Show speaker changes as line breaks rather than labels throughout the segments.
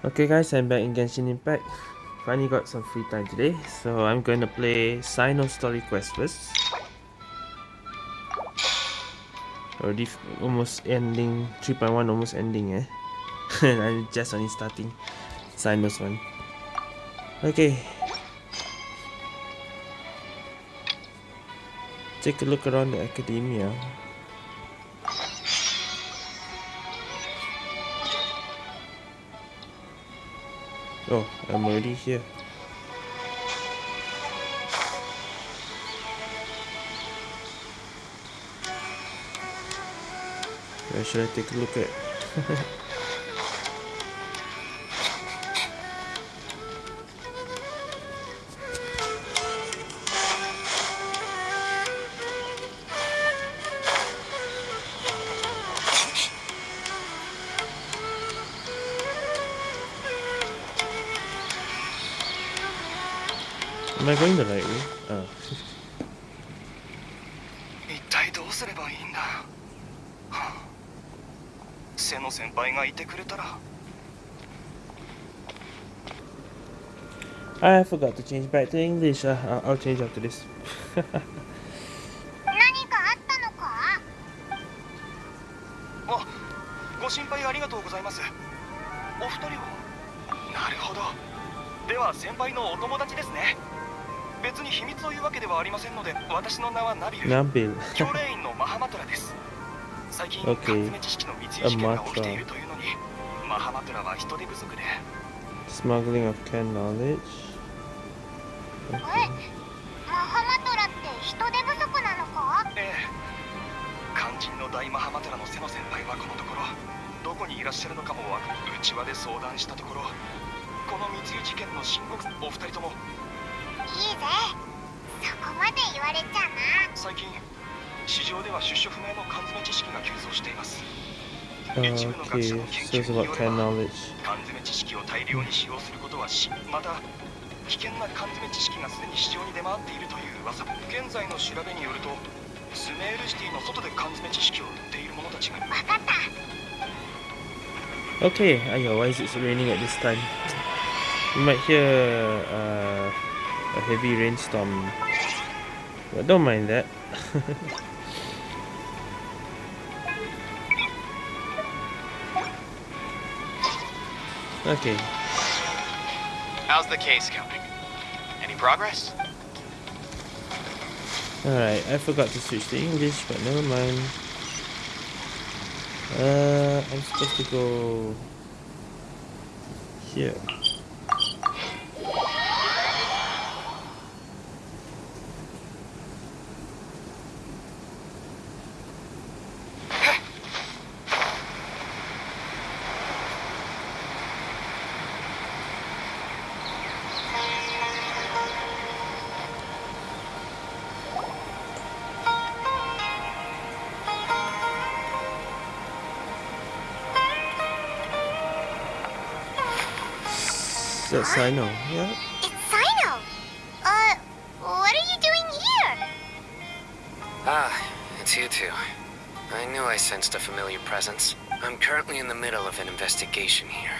Okay guys, I'm back in Genshin Impact. Finally got some free time today, so I'm going to play Cyno Story Quest first. Already almost ending, 3.1 almost ending eh. I'm just only starting Cyno's one. Okay. Take a look around the academia. Oh, I'm already here. Where should I take a look at? I forgot to change back to English. Uh, I'll change after this. Nabil. okay.
A mantra.
Smuggling of canned knowledge.
研
so
究
it's
に
about
よれ
canned
ば
knowledge.
缶詰知識を大量に使用することはしまた危険な缶詰知識がすでに市場に出回っているという噂現在の調べによるとスメールシティの外で缶詰知識を売っている者たちが
わかった
Okay, ayo, why is it raining at this time? You might hear uh, a heavy rainstorm. But don't mind that. Okay,
How's the case going? Any progress?
alright, I forgot to switch to English, but never mind. Uh, I'm supposed to go here. That's I know. Yeah.
It's Cyno uh what are you doing here
Ah, it's you two. I knew I sensed a familiar presence. I'm currently in the middle of an investigation here.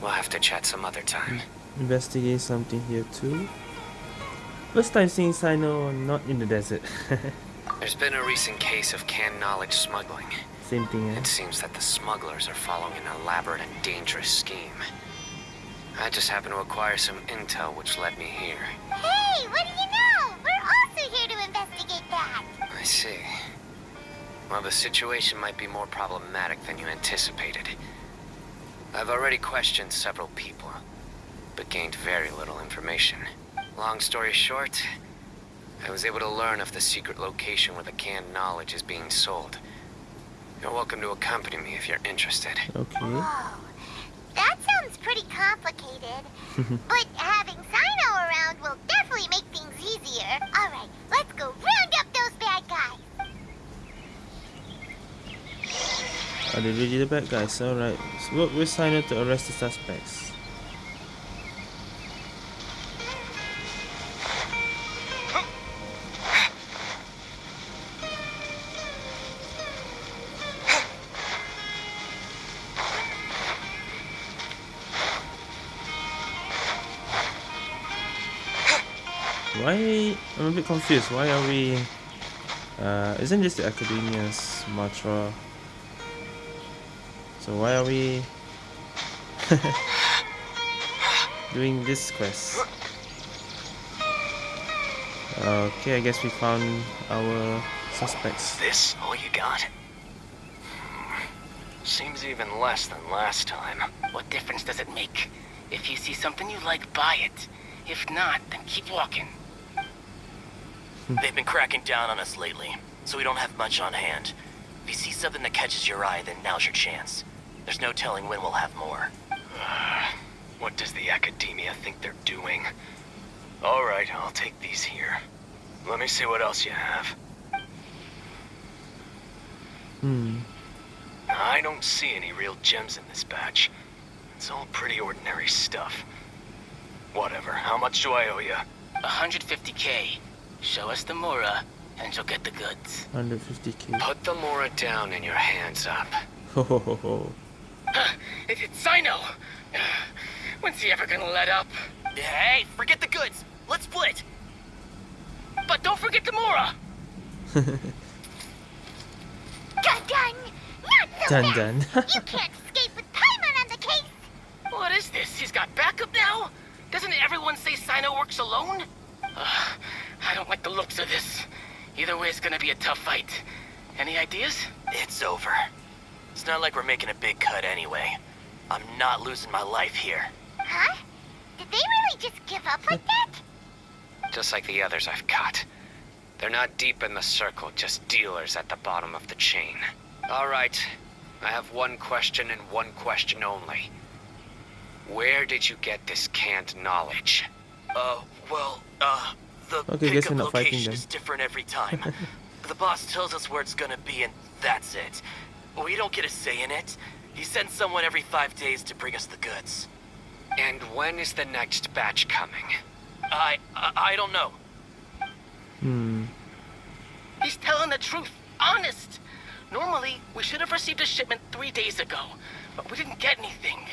We'll have to chat some other time.
Investigate something here too. First time seeing Cyno not in the desert.
There's been a recent case of canned knowledge smuggling.
Same thing, eh?
It seems that the smugglers are following an elaborate and dangerous scheme. I just happened to acquire some intel which led me here.
hey what do you know we're also here to investigate that
I see. Well, the situation might be more problematic than you anticipated. I've already questioned several people, but gained very little information. Long story short, I was able to learn of the secret location where the canned knowledge is being sold. You're welcome to accompany me if you're interested.
Okay.
Oh, whoa that sounds pretty complicated but having Cyno around will definitely make things easier all right let's go round up those bad guys
Are they really the bad guys? Alright. So work with Cyno to arrest the suspects. A bit confused. Why are we? Uh, isn't this the Academia's mantra? So why are we doing this quest? Okay, I guess we found our suspects.
This all you got? Hmm. Seems even less than last time.
What difference does it make? If you see something you like, buy it. If not, then keep walking.
They've been cracking down on us lately, so we don't have much on hand. If you see something that catches your eye, then now's your chance. There's no telling when we'll have more. what does the Academia think they're doing? Alright, I'll take these here. Let me see what else you have.
Hmm.
I don't see any real gems in this batch. It's all pretty ordinary stuff. Whatever, how much do I owe you?
150k. Show us the Mora, and you'll get the goods.
150k.
Put the Mora down and your hands up.
Ho ho ho ho.
Huh, it, it's Cyno! When's he ever gonna let up?
Hey, forget the goods! Let's split!
But don't forget the Mora!
Dun dun! Not so
Dun
fast.
dun.
you can't escape with Paimon on the case!
What is this? He's got backup now? Doesn't everyone say Cyno works alone? Uh, I don't like the looks of this. Either way, it's gonna be a tough fight. Any ideas?
It's over. It's not like we're making a big cut anyway. I'm not losing my life here.
Huh? Did they really just give up like that?
Just like the others I've caught. They're not deep in the circle, just dealers at the bottom of the chain. All right. I have one question and one question only. Where did you get this canned knowledge?
Uh, well, uh, the
Okay, guess
pickup
we're not fighting
location
then.
is different every time. the boss tells us where it's gonna be and that's it. We don't get a say in it. He sends someone every five days to bring us the goods.
And when is the next batch coming?
I, I, I don't know.
Hmm.
He's telling the truth. Honest. Normally, we should have received a shipment three days ago, but we didn't get anything.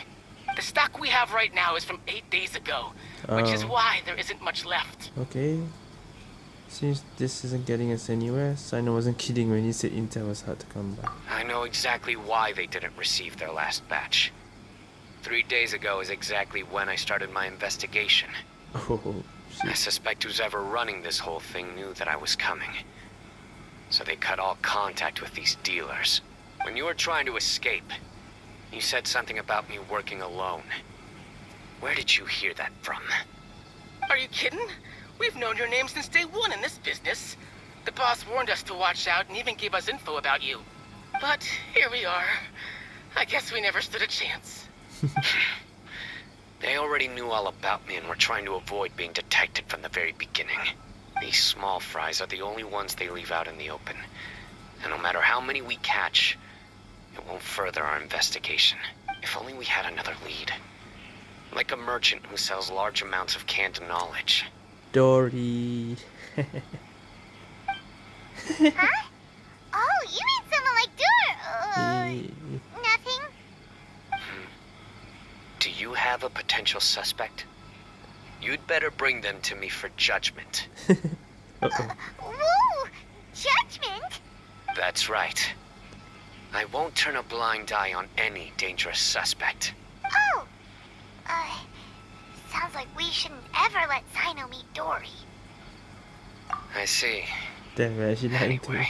The stock we have right now is from eight days ago, which is
Oh.
why there isn't much left.
Okay. Since this isn't getting us anywhere, Cyno wasn't kidding when he said Intel was hard to come by.
I know exactly why they didn't receive their last batch. Three days ago is exactly when I started my investigation.
Oh,
I suspect who's ever running this whole thing knew that I was coming. So they cut all contact with these dealers. When you were trying to escape, you said something about me working alone. Where did you hear that from?
Are you kidding? We've known your name since day one in this business. The boss warned us to watch out and even gave us info about you. But here we are. I guess we never stood a chance.
They already knew all about me and were trying to avoid being detected from the very beginning. These small fries are the only ones they leave out in the open. And no matter how many we catch, it won't further our investigation. If only we had another lead. Like a merchant who sells large amounts of canned knowledge.
Dori.
Huh? Oh, you mean someone like Dur? Uh, nothing.
Do you have a potential suspect? You'd better bring them to me for judgment.
Uh-oh.
Whoa! Judgment?
That's right. I won't turn a blind eye on any dangerous suspect.
Oh! Uh, sounds like we shouldn't ever let Cyno meet Dori.
I see.
Damn, we're actually
Anyway,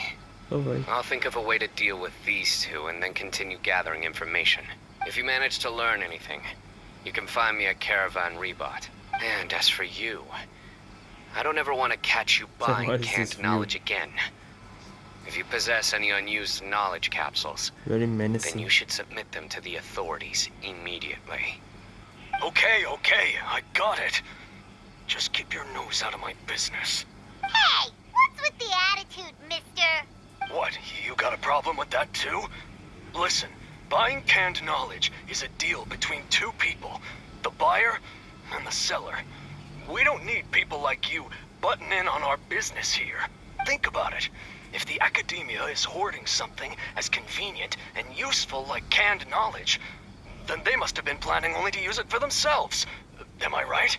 Oh boy.
I'll think of a way to deal with these two and then continue gathering information. If you manage to learn anything, you can find me at Caravan Ribat. And as for you, I don't ever want to catch you buying
what is
canned
this view?
knowledge again. If you possess any unused knowledge capsules,
Very menacing.
then you should submit them to the authorities immediately.
Okay, okay, I got it. Just keep your nose out of my business.
Hey! What's with the attitude, mister?
What, you got a problem with that too? Listen, buying canned knowledge is a deal between two people the buyer and the seller. We don't need people like you butting in on our business here. Think about it. If the academia is hoarding something as convenient and useful like canned knowledge, then they must have been planning only to use it for themselves. Am I right?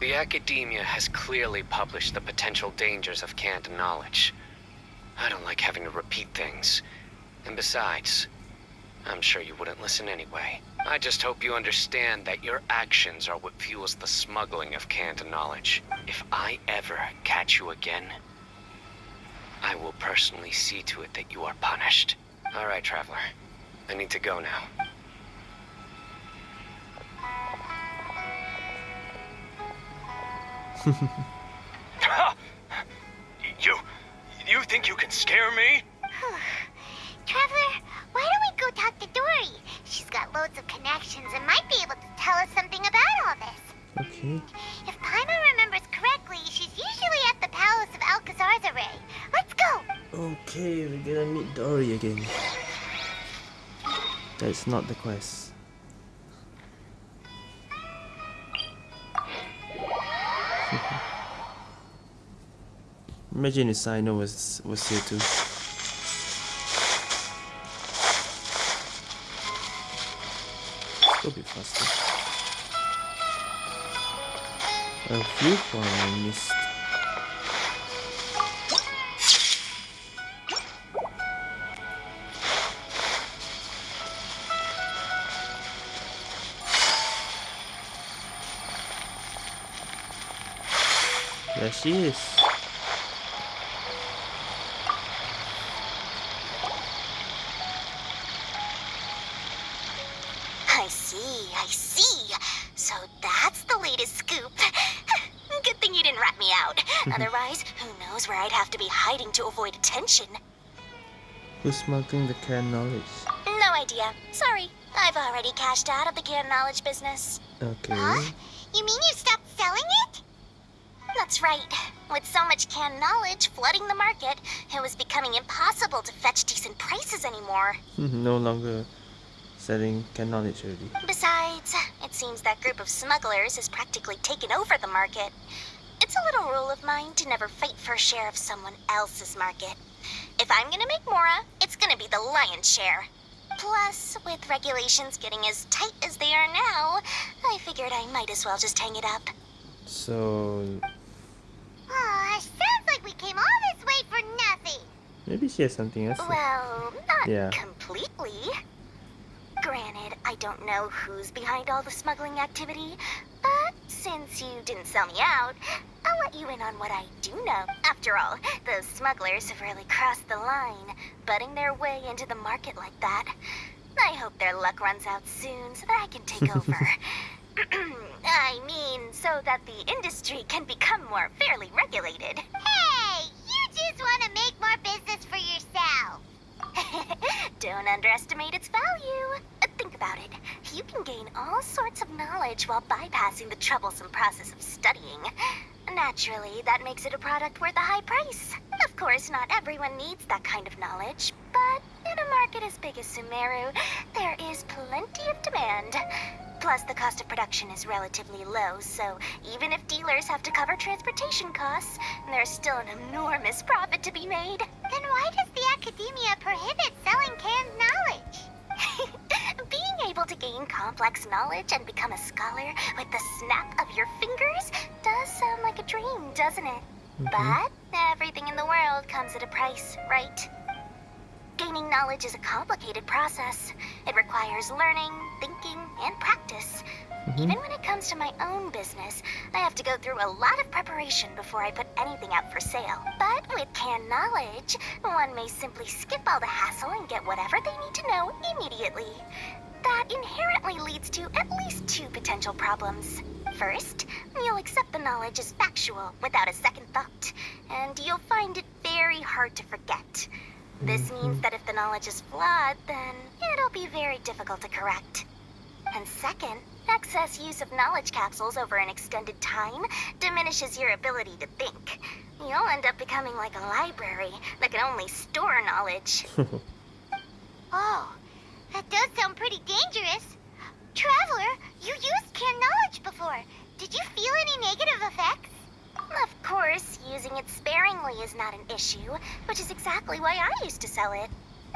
The academia has clearly published the potential dangers of canned knowledge. I don't like having to repeat things. And besides, I'm sure you wouldn't listen anyway. I just hope you understand that your actions are what fuels the smuggling of canned knowledge. If I ever catch you again, I will personally see to it that you are punished. All right, Traveler. I need to go now.
You... you think you can scare me?
Traveler, why don't we go talk to Dori? She's got loads of connections and might be able to tell us something about all this.
Okay.
If Paimon remembers correctly, she's usually at the palace of Alcazarzaray. Let's go!
Okay, we're gonna meet Dori again. That's not the quest. Imagine if Cyno was was here too. A bit faster. A viewpoint I missed. There she is. Who's smuggling the canned knowledge?
No idea. Sorry. I've already cashed out of the canned knowledge business.
Okay. Huh?
You mean you stopped selling it? That's right. With so much canned knowledge flooding the market, it was becoming impossible to fetch decent prices anymore.
no longer selling canned knowledge already.
Besides, it seems that group of smugglers has practically taken over the market. It's a little rule of mine to never fight for a share of someone else's market. If I'm gonna make Mora, it's gonna be the lion's share. Plus, with regulations getting as tight as they are now, I figured I might as well just hang it up.
So
Oh, sounds like we came all this way for nothing.
maybe she has something else.
Well, not
Yeah.
completely. Granted, I don't know who's behind all the smuggling activity, but since you didn't sell me out, I'll let you in on what I do know. After all, those smugglers have really crossed the line, butting their way into the market like that. I hope their luck runs out soon so that I can take over. I mean, so that the industry can become more fairly regulated. Hey, you just want to make more business for yourself. Don't underestimate its value. Uh, Think about it. You can gain all sorts of knowledge while bypassing the troublesome process of studying. Naturally, that makes it a product worth a high price. Of course, not everyone needs that kind of knowledge, but in a market as big as Sumeru, there is plenty of demand. Plus, the cost of production is relatively low, so even if dealers have to cover transportation costs, there's still an enormous profit to be made. Then why does academia prohibits selling canned knowledge? Being able to gain complex knowledge and become a scholar with the snap of your fingers does sound like a dream, doesn't it? Mm-hmm. But everything in the world comes at a price, right? Gaining knowledge is a complicated process. It requires learning, thinking, and practice. Mm-hmm. Even when it comes to my own business, I have to go through a lot of preparation before I put anything out for sale. But with canned knowledge, one may simply skip all the hassle and get whatever they need to know immediately. That inherently leads to at least two potential problems. First, you'll accept the knowledge as factual without a second thought, and you'll find it very hard to forget. This means that if the knowledge is flawed, then it'll be very difficult to correct. And second, excess use of knowledge capsules over an extended time diminishes your ability to think. You'll end up becoming like a library that can only store knowledge. oh, that does sound pretty dangerous. Traveler, you used canned knowledge before. Did you feel any negative effects? Of course, using it sparingly is not an issue, which is exactly why I used to sell it.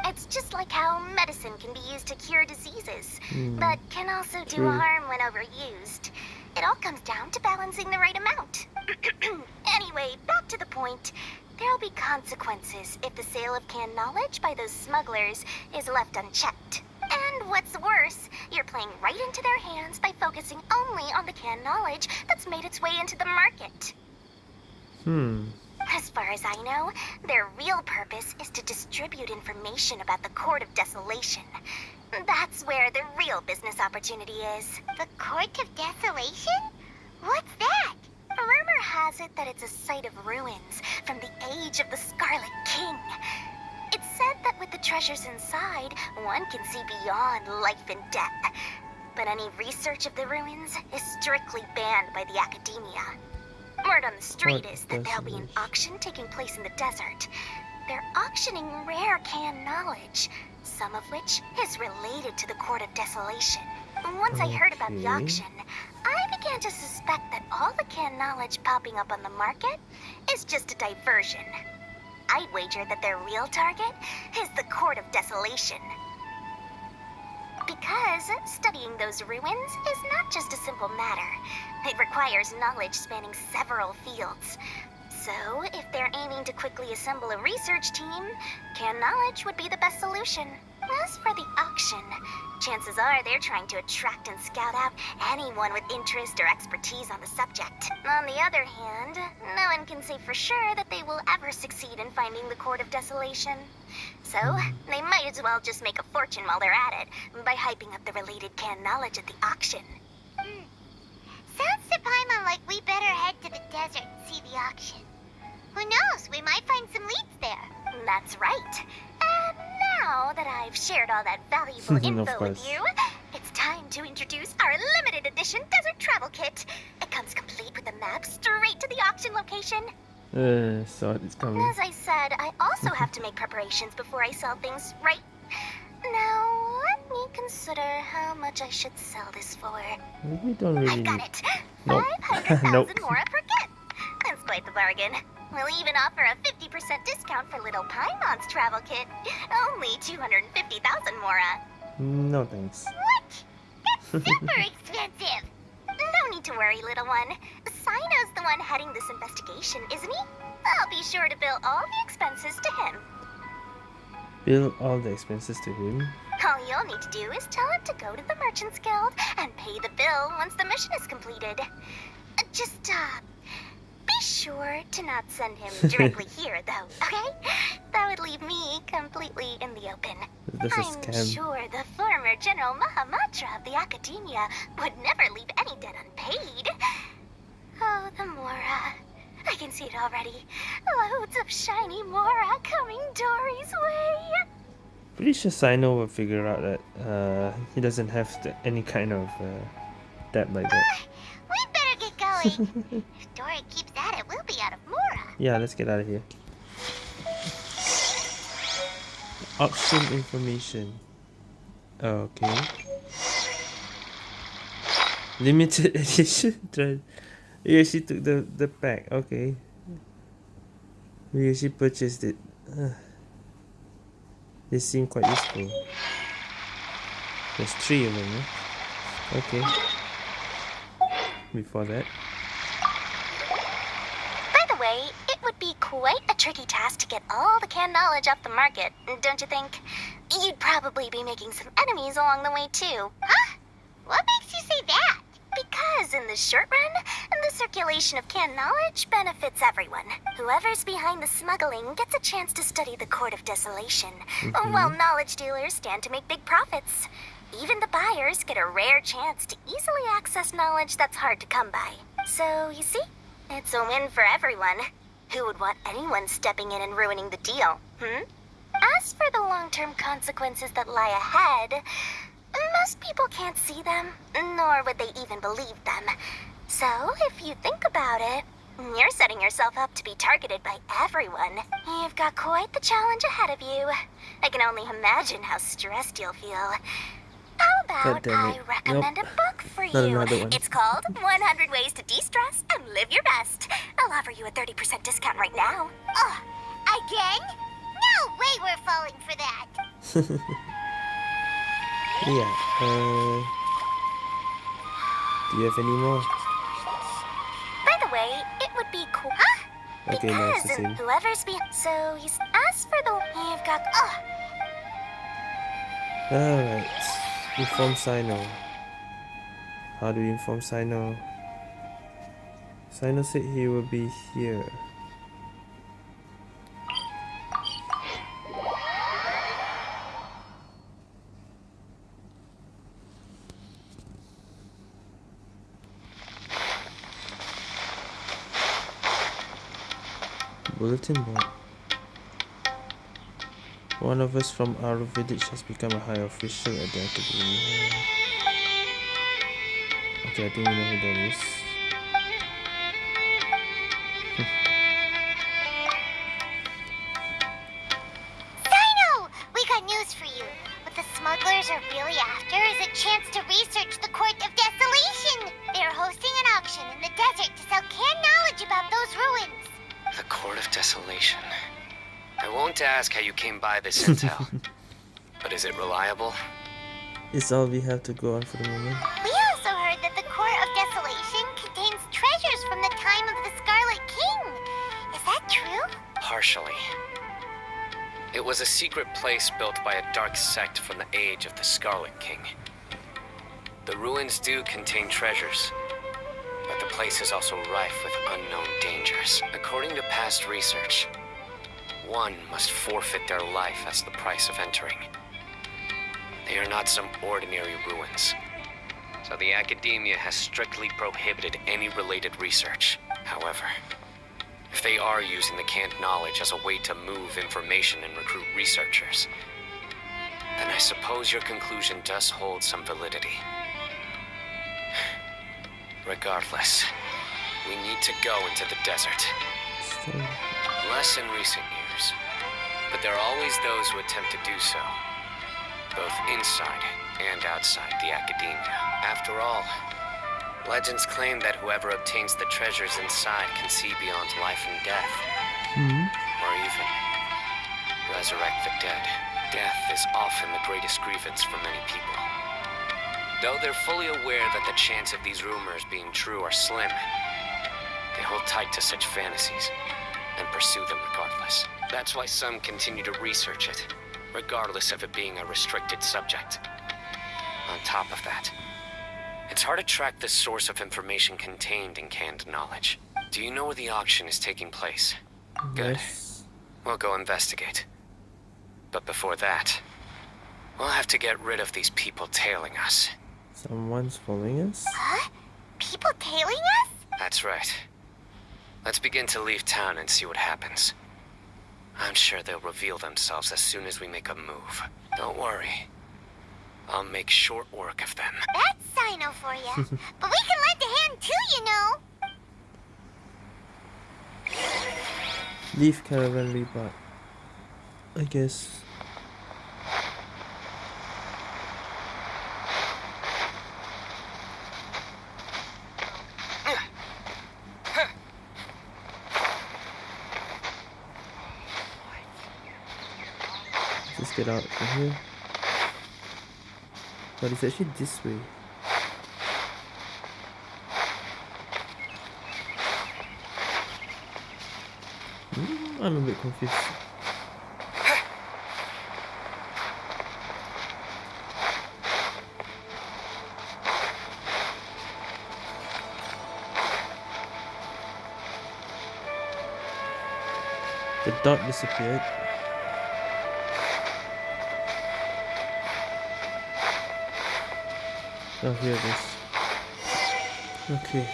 It's just like how medicine can be used to cure diseases,
Hmm.
but can also do
True.
harm when overused. It all comes down to balancing the right amount. anyway, back to the point. There'll be consequences if the sale of canned knowledge by those smugglers is left unchecked. And what's worse, you're playing right into their hands by focusing only on the canned knowledge that's made its way into the market.
Hmm.
As far as I know, their real purpose is to distribute information about the Court of Desolation. That's where the real business opportunity is. The Court of Desolation? What's that? Rumor has it that it's a site of ruins from the age of the Scarlet King. It's said that with the treasures inside, one can see beyond life and death. But any research of the ruins is strictly banned by the Academia. Word on the street
What
is that there'll be an auction taking place in the desert. They're auctioning rare canned knowledge, some of which is related to the Court of Desolation. Once I heard about the auction, I began to suspect that all the canned knowledge popping up on the market is just a diversion. I'd wager that their real target is the Court of Desolation. Because studying those ruins is not just a simple matter. It requires knowledge spanning several fields. So, if they're aiming to quickly assemble a research team, canned knowledge would be the best solution. As for the auction, chances are they're trying to attract and scout out anyone with interest or expertise on the subject. On the other hand, no one can say for sure that they will ever succeed in finding the Court of Desolation. So, they might as well just make a fortune while they're at it by hyping up the related canned knowledge at the auction. Sounds to Paimon like we better head to the desert and see the auction. Who knows, we might find some leads there. That's right. And now that I've shared all that valuable info with you, it's time to introduce our limited edition desert travel kit. It comes complete with a map straight to the auction location.
Uh, so it's coming.
As I said, I also have to make preparations before I sell things, right? Now, let me consider how much I should sell this for.
We don't really
I've got
need.
it.
Nope.
500,000
Nope.
Mora per kit. That's quite the bargain. We'll even offer a 50% discount for Little Paimon's travel kit. Only 250,000 Mora.
No thanks.
What? That's super expensive. No need to worry, little one. Cyno's the one heading this investigation, isn't he? I'll be sure to bill all the expenses to him.
Bill all the expenses to him.
All you'll need to do is tell him to go to the Merchants Guild and pay the bill once the mission is completed. Uh, Just, uh, be sure to not send him directly here, though, okay? That would leave me completely in the open.
This is
I'm
scam.
sure the former General Mahamatra of the Academia would never leave any debt unpaid. Oh, the Mora. I can see it already. Loads of shiny Mora coming Dori's way.
Pretty sure Cyno will figure out that uh, he doesn't have the, any kind of uh, debt like that.
We better get going. if Dori keeps at it, we'll be out of Mora.
Yeah, let's get out of here. Auction information. Okay. Limited edition. Yeah, she took the the pack. Okay. Yeah, she purchased it. Uh, they seem quite useful. There's three of them. Huh? Okay. Before that.
By the way, it would be quite a tricky task to get all the canned knowledge off the market, don't you think? You'd probably be making some enemies along the way, too. Huh? What makes you say that? Because in the short run, the circulation of canned knowledge benefits everyone. Whoever's behind the smuggling gets a chance to study the Court of Desolation, while knowledge dealers stand to make big profits. Even the buyers get a rare chance to easily access knowledge that's hard to come by. So, you see, it's a win for everyone. Who would want anyone stepping in and ruining the deal, hmm? As for the long-term consequences that lie ahead, most people can't see them, nor would they even believe them. So, if you think about it, you're setting yourself up to be targeted by everyone. You've got quite the challenge ahead of you. I can only imagine how stressed you'll feel. How about I recommend
Nope.
a book for you? It's called 100 Ways to De-Stress and Live Your Best. I'll offer you a 30% discount right now. Ugh, again? No way we're falling for that.
Yeah, uh... Do you have any more? By the way, it
would
be cool... Huh? Okay, because.
Whoever's be so he's asked for the... You've got... Oh.
Alright. Inform Cyno. How do we inform Cyno? Cyno said he will be here. Bulletin board. One of us from our village has become a high official at the academy. Okay, I think we know who that is.
By this intel. but is it reliable?
It's all we have to go on for the moment.
We also heard that the Court of Desolation contains treasures from the time of the Scarlet King. Is that true?
Partially. It was a secret place built by a dark sect from the age of the Scarlet King. The ruins do contain treasures, but the place is also rife with unknown dangers. According to past research, one must forfeit their life as the price of entering. They are not some ordinary ruins. So the academia has strictly prohibited any related research. However, if they are using the canned knowledge as a way to move information and recruit researchers, then I suppose your conclusion does hold some validity. Regardless, we need to go into the desert. Less in recent years, but there are always those who attempt to do so, both inside and outside the academia. After all, legends claim that whoever obtains the treasures inside can see beyond life and death,
hmm
or even resurrect the dead. Death is often the greatest grievance for many people. Though they're fully aware that the chance of these rumors being true are slim, they hold tight to such fantasies and pursue them regardless. That's why some continue to research it, regardless of it being a restricted subject. On top of that, it's hard to track the source of information contained in canned knowledge. Do you know where the auction is taking place? Good.
yes.
We'll go investigate. But before that, we'll have to get rid of these people tailing us.
Someone's following us?
Huh? People tailing us?
That's right. Let's begin to leave town and see what happens. I'm sure they'll reveal themselves as soon as we make a move. Don't worry. I'll make short work of them.
That's Cyno for you. but we can lend a hand too, you know.
Leave caravan Ribat. I guess. Get out from here. But it's actually this way. Hmm, I'm a bit confused. The dot disappeared. Oh, here it is. Okay.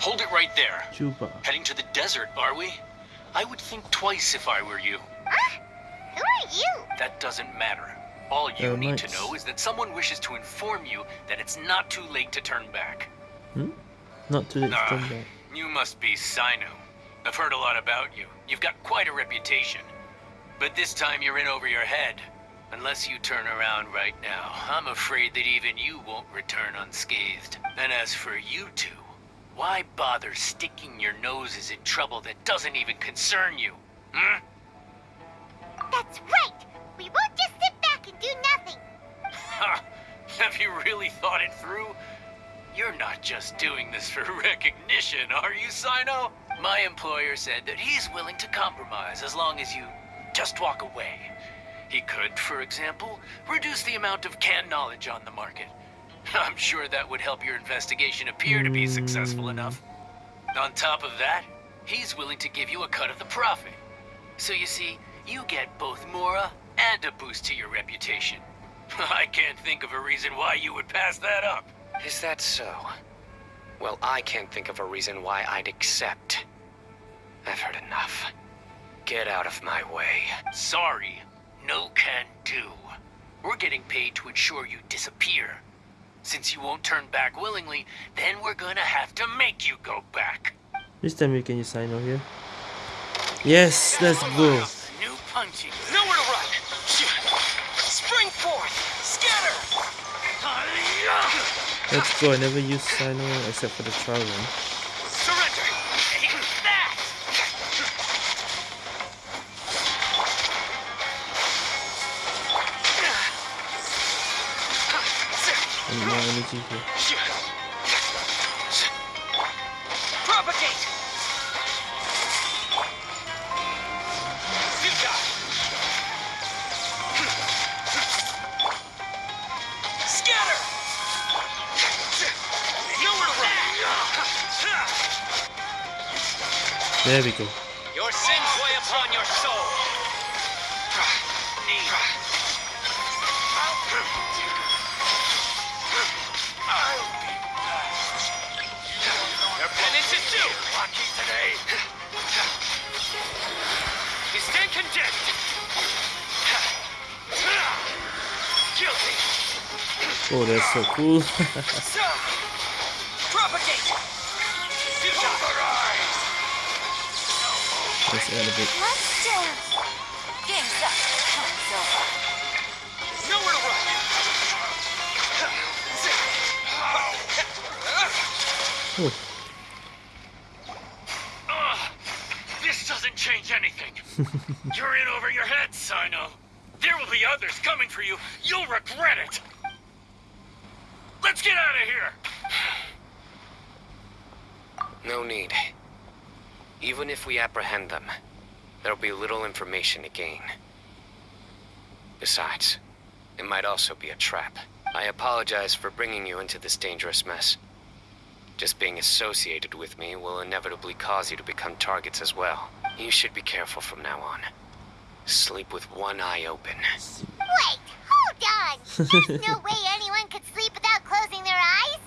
Hold it right there.
Juba.
Heading to the desert, are we? I would think twice if I were you.
Huh? Who are you?
That doesn't matter. All you
Uh,
need to know is that someone wishes to inform you that it's not too late to turn back.
Hmm? Not too late to
Ah,
turn back.
you must be Cyno. I've heard a lot about you. You've got quite a reputation. But this time you're in over your head. Unless you turn around right now, I'm afraid that even you won't return unscathed. And as for you two, why bother sticking your noses in trouble that doesn't even concern you? Hmm?
That's right. We won't just sit back and do nothing.
Ha! Have you really thought it through? You're not just doing this for recognition, are you, Cyno? My employer said that he's willing to compromise as long as you just walk away. He could, for example, reduce the amount of canned knowledge on the market. I'm sure that would help your investigation appear to be successful hmm. enough. On top of that, he's willing to give you a cut of the profit. So you see, you get both Mora and a boost to your reputation. I can't think of a reason why you would pass that up.
Is that so? Well, I can't think of a reason why I'd accept. I've heard enough. Get out of my way.
Sorry, no can do. We're getting paid to ensure you disappear. Since you won't turn back willingly, then we're gonna have to make you go back.
This time we can sign Cyno here. Yes, let's go.
New punching.
Nowhere to run! Spring forth! Scatter!
Let's go. I never used Cyno except for the trial one. And more energy here.
Propagate! Scatter! Nowhere to run!
There we go.
Your sins weigh upon your soul. Today. You stand condemned. Guilty.
Oh, that's so cool.
So, propagate.
Let's add
coming for you. You'll regret it. Let's get out of here.
No need. Even if we apprehend them, there'll be little information to gain. Besides, it might also be a trap. I apologize for bringing you into this dangerous mess. Just being associated with me will inevitably cause you to become targets as well. You should be careful from now on. Sleep with one eye open.
Wait, hold on. There's no way anyone could sleep without closing their eyes.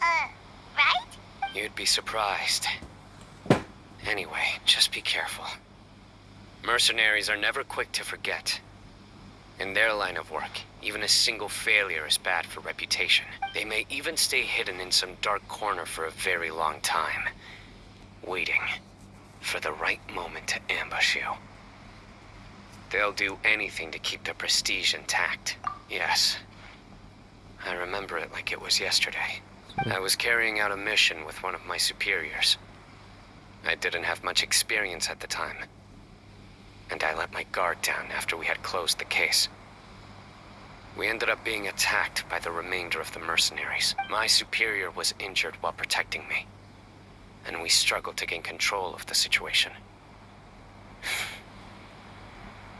Uh, right?
You'd be surprised. Anyway, just be careful. Mercenaries are never quick to forget. In their line of work, even a single failure is bad for reputation. They may even stay hidden in some dark corner for a very long time, waiting for the right moment to ambush you. They'll do anything to keep their prestige intact. Yes. I remember it like it was yesterday. I was carrying out a mission with one of my superiors. I didn't have much experience at the time. And I let my guard down after we had closed the case. We ended up being attacked by the remainder of the mercenaries. My superior was injured while protecting me. And we struggled to gain control of the situation.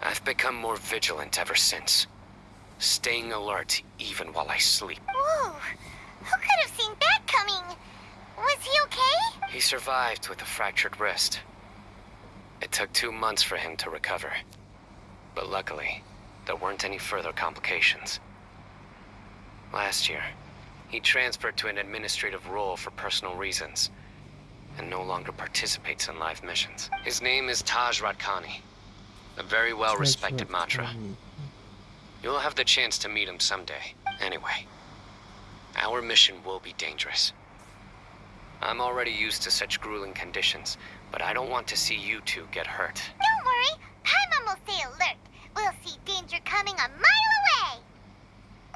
I've become more vigilant ever since. Staying alert even while I sleep.
Whoa, who could have seen that coming? Was he okay?
He survived with a fractured wrist. It took two months for him to recover. But luckily, there weren't any further complications. Last year, he transferred to an administrative role for personal reasons, and no longer participates in live missions. His name is Taj Ratkani, a very well-respected Matra. You'll have the chance to meet him someday. Anyway, our mission will be dangerous. I'm already used to such grueling conditions, but I don't want to see you two get hurt.
Don't worry, Paimon will stay alert. We'll see danger coming a mile away.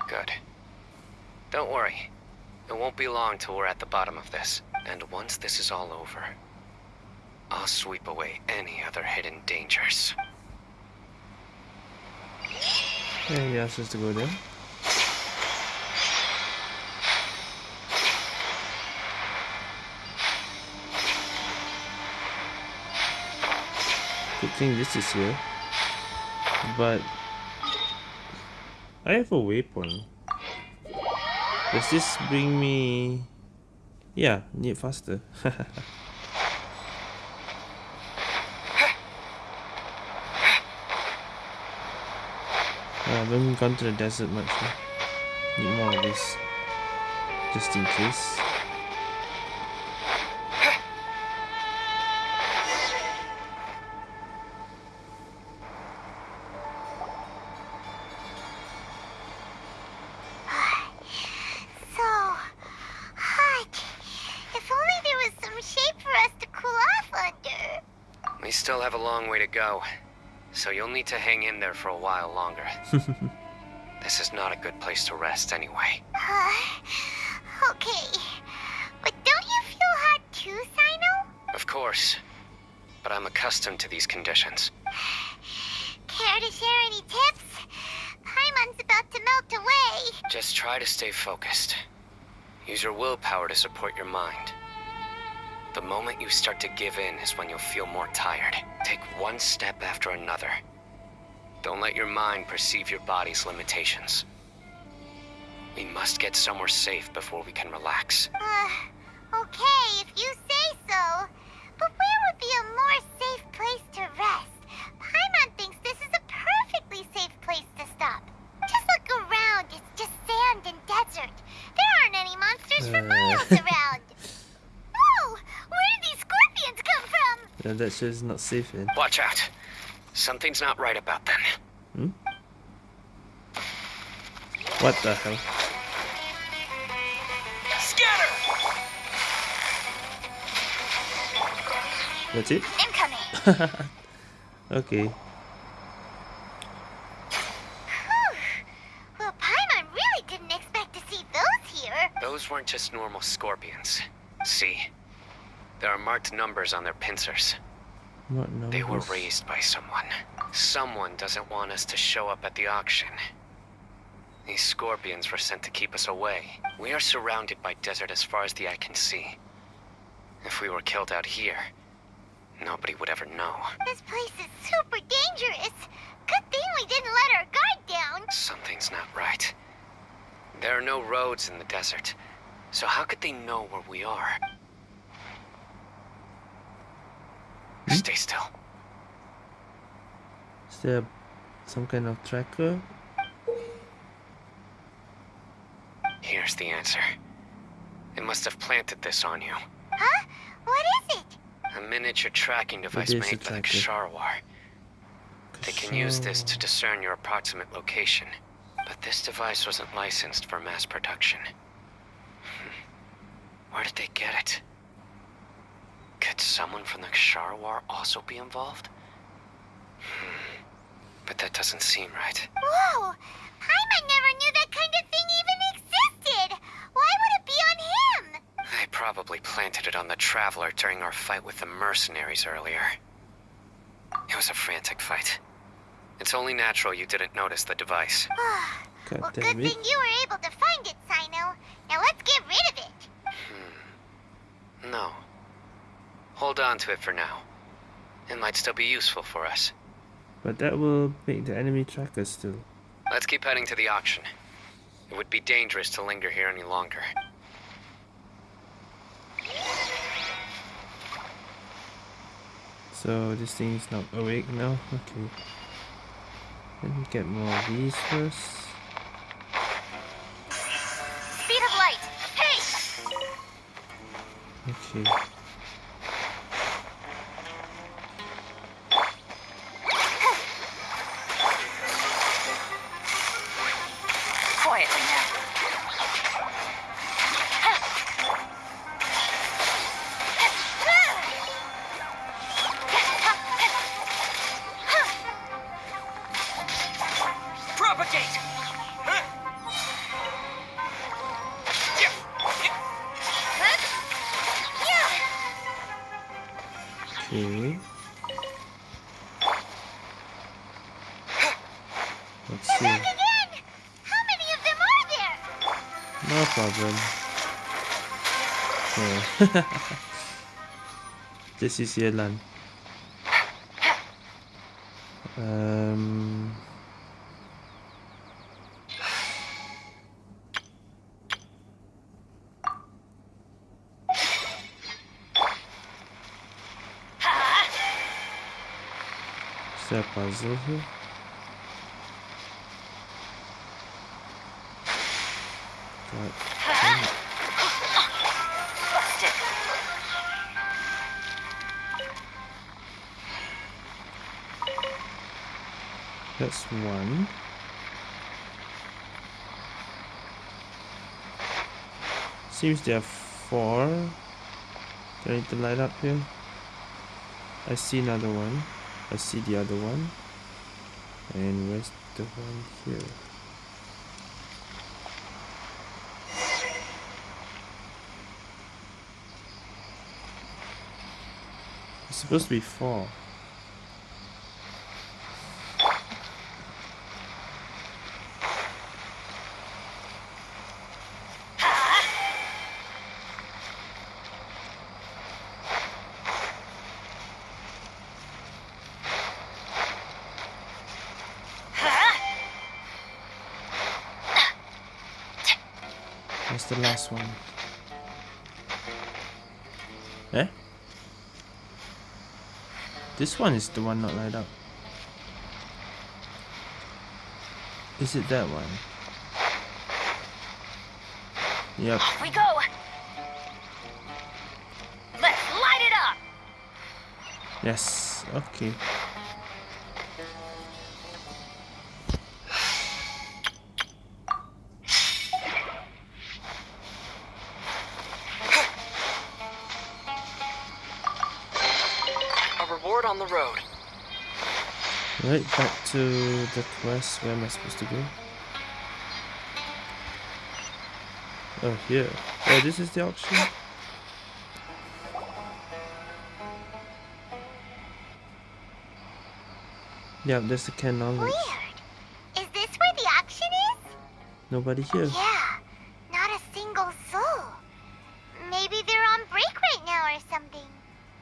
Good. Don't worry. It won't be long till we're at the bottom of this. And once this is all over, I'll sweep away any other hidden dangers.
Yeah, he asked us to go there. Good thing this is here. But... I have a waypoint. Does this bring me... Yeah, need faster. Oh, I haven't gone to the desert much. Huh? Need more of this. Just in case.
So hot. If only there was some shape for us to cool off under.
We still have a long way to go, so you'll need to hang in there for a while longer. this is not a good place to rest anyway.
Uh, okay. But don't you feel hot too, Cyno?
Of course, but I'm accustomed to these conditions.
Care to share any tips? Paimon's about to melt away.
Just try to stay focused. Use your willpower to support your mind. The moment you start to give in is when you'll feel more tired. Take one step after another. Don't let your mind perceive your body's limitations. We must get somewhere safe before we can relax.
Uh, from?
Yeah, that not safe then.
Watch out. Something's not right about them. Hmm?
What the hell?
Scatter!
That's it?
Incoming.
Okay.
well, Paimon really didn't expect to see those here.
Those weren't just normal scorpions. See? There are marked numbers on their pincers.
What numbers?
They were raised by someone. Someone doesn't want us to show up at the auction. These scorpions were sent to keep us away. We are surrounded by desert as far as the eye can see. If we were killed out here, nobody would ever know.
This place is super dangerous. Good thing we didn't let our guard down.
Something's not right. There are no roads in the desert, so how could they know where we are? Stay still.
Is there some kind of tracker?
Here's the answer. It must have planted this on you.
Huh? What is it?
A miniature tracking device made by the
tracker.
Kshahrewar. They can use this to discern your approximate location. But this device wasn't licensed for mass production. Hmm. Where did they get it? Could someone from the Kshahrewar also be involved? Hmm. But that doesn't seem right.
Whoa! Paimon never knew that kind of thing even existed. Why would it be on him?
They probably planted it on the Traveler during our fight with the mercenaries earlier. It was a frantic fight. It's only natural you didn't notice the device.
God
well, good
it.
thing you were able to find it, Cyno. Now let's get rid of it.
No. Hold on to it for now. It might still be useful for us.
But that will make the enemy track us still.
Let's keep heading to the auction. It would be dangerous to linger here any longer.
So this thing is not awake now? Okay. Let me get more of these first.
Speed of light. Hey!
Okay. this is Yelan. Um. Is there a puzzle here? minus 1. Seems there are 4. Do I need to light up here? I see another one. I see the other one. And where's the one here? It's supposed to be 4. this one. Eh? This one is the one not light up. Is it that one? Yep.
Off we go! Let's light it up!
Yes, okay. Right back to the quest. Where am I supposed to go? Oh, here. Oh, this is the auction. Yeah, there's the canned knowledge.
Weird. Is this where the auction is?
Nobody here.
Yeah, not a single soul. Maybe they're on break right now or something.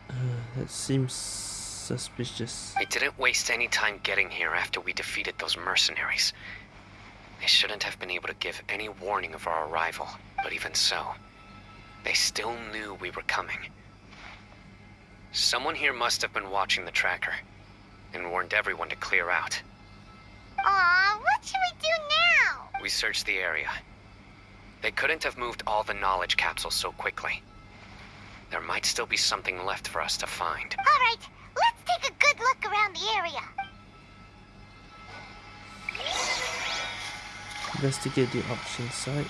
Uh, that seems suspicious.
Didn't waste any time getting here after we defeated those mercenaries. They shouldn't have been able to give any warning of our arrival, but even so, they still knew we were coming. Someone here must have been watching the tracker and warned everyone to clear out.
Aw, what should we do now?
We searched the area. They couldn't have moved all the knowledge capsules so quickly. There might still be something left for us to find.
All look around the area.
Investigate the auction site.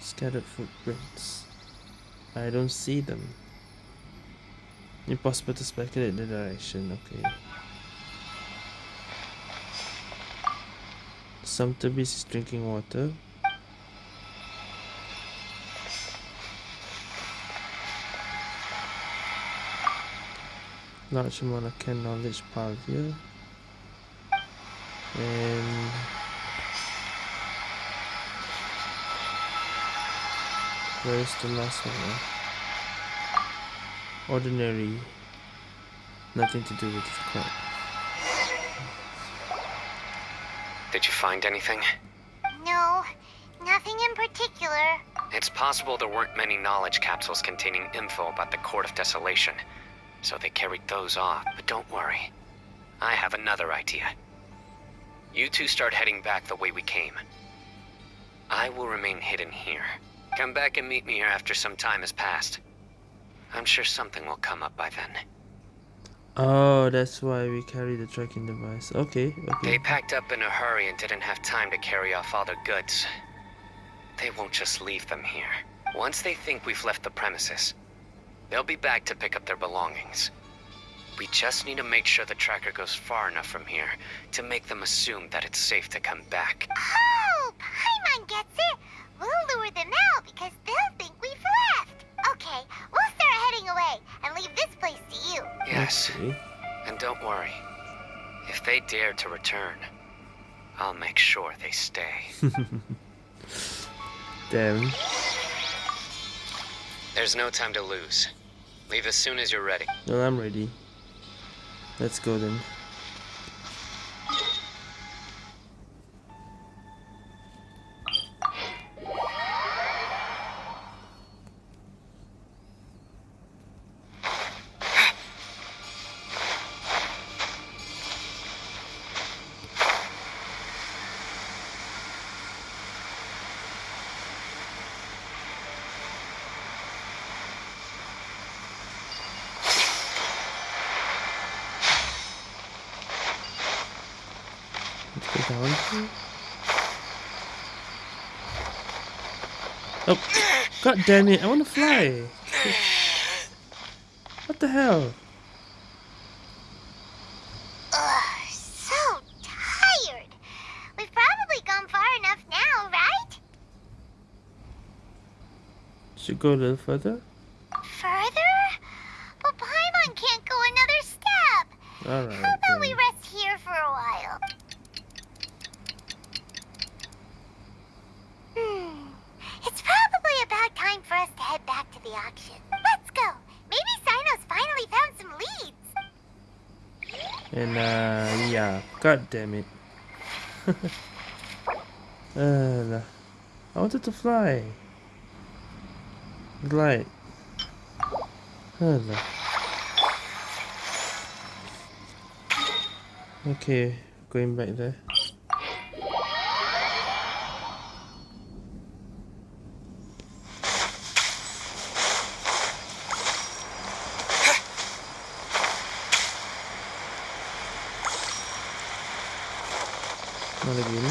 Scattered footprints. I don't see them. Impossible to speculate the direction. Okay. Sotheby's is drinking water. Large amount of canned knowledge pile here. And where is the last one? now? Ordinary. Nothing to do with the crap.
Did you find anything?
No, nothing in particular.
It's possible there weren't many knowledge capsules containing info about the Court of Desolation, so they carried those off. But don't worry. I have another idea. You two start heading back the way we came. I will remain hidden here. Come back and meet me here after some time has passed. I'm sure something will come up by then.
Oh, that's why we carry the tracking device. Okay, okay.
They packed up in a hurry and didn't have time to carry off all their goods. They won't just leave them here. Once they think we've left the premises, they'll be back to pick up their belongings. We just need to make sure the tracker goes far enough from here to make them assume that it's safe to come back.
Oh, Paimon gets it. We'll lure them out because they'll think we've left. Okay, we'll start heading away and leave this place to you.
Yes,
Okay.
and don't worry. If they dare to return, I'll make sure they stay.
Damn.
There's no time to lose. Leave as soon as you're ready.
Well, I'm ready. Let's go then. Let's go down here. Oh, god damn it! I want to fly. What the hell?
Ugh, so tired. We've probably gone far enough now, right?
Should go a little. Further?
But Paimon can't go another step.
All right.
How about we
then.
rest here for a while? Hmm. It's probably about time for us to head back to the auction. Let's go. Maybe Cyno's finally found some leads.
And uh, yeah. God damn it. uh, I wanted to fly. Glide. Uh, okay, going back there. Not again.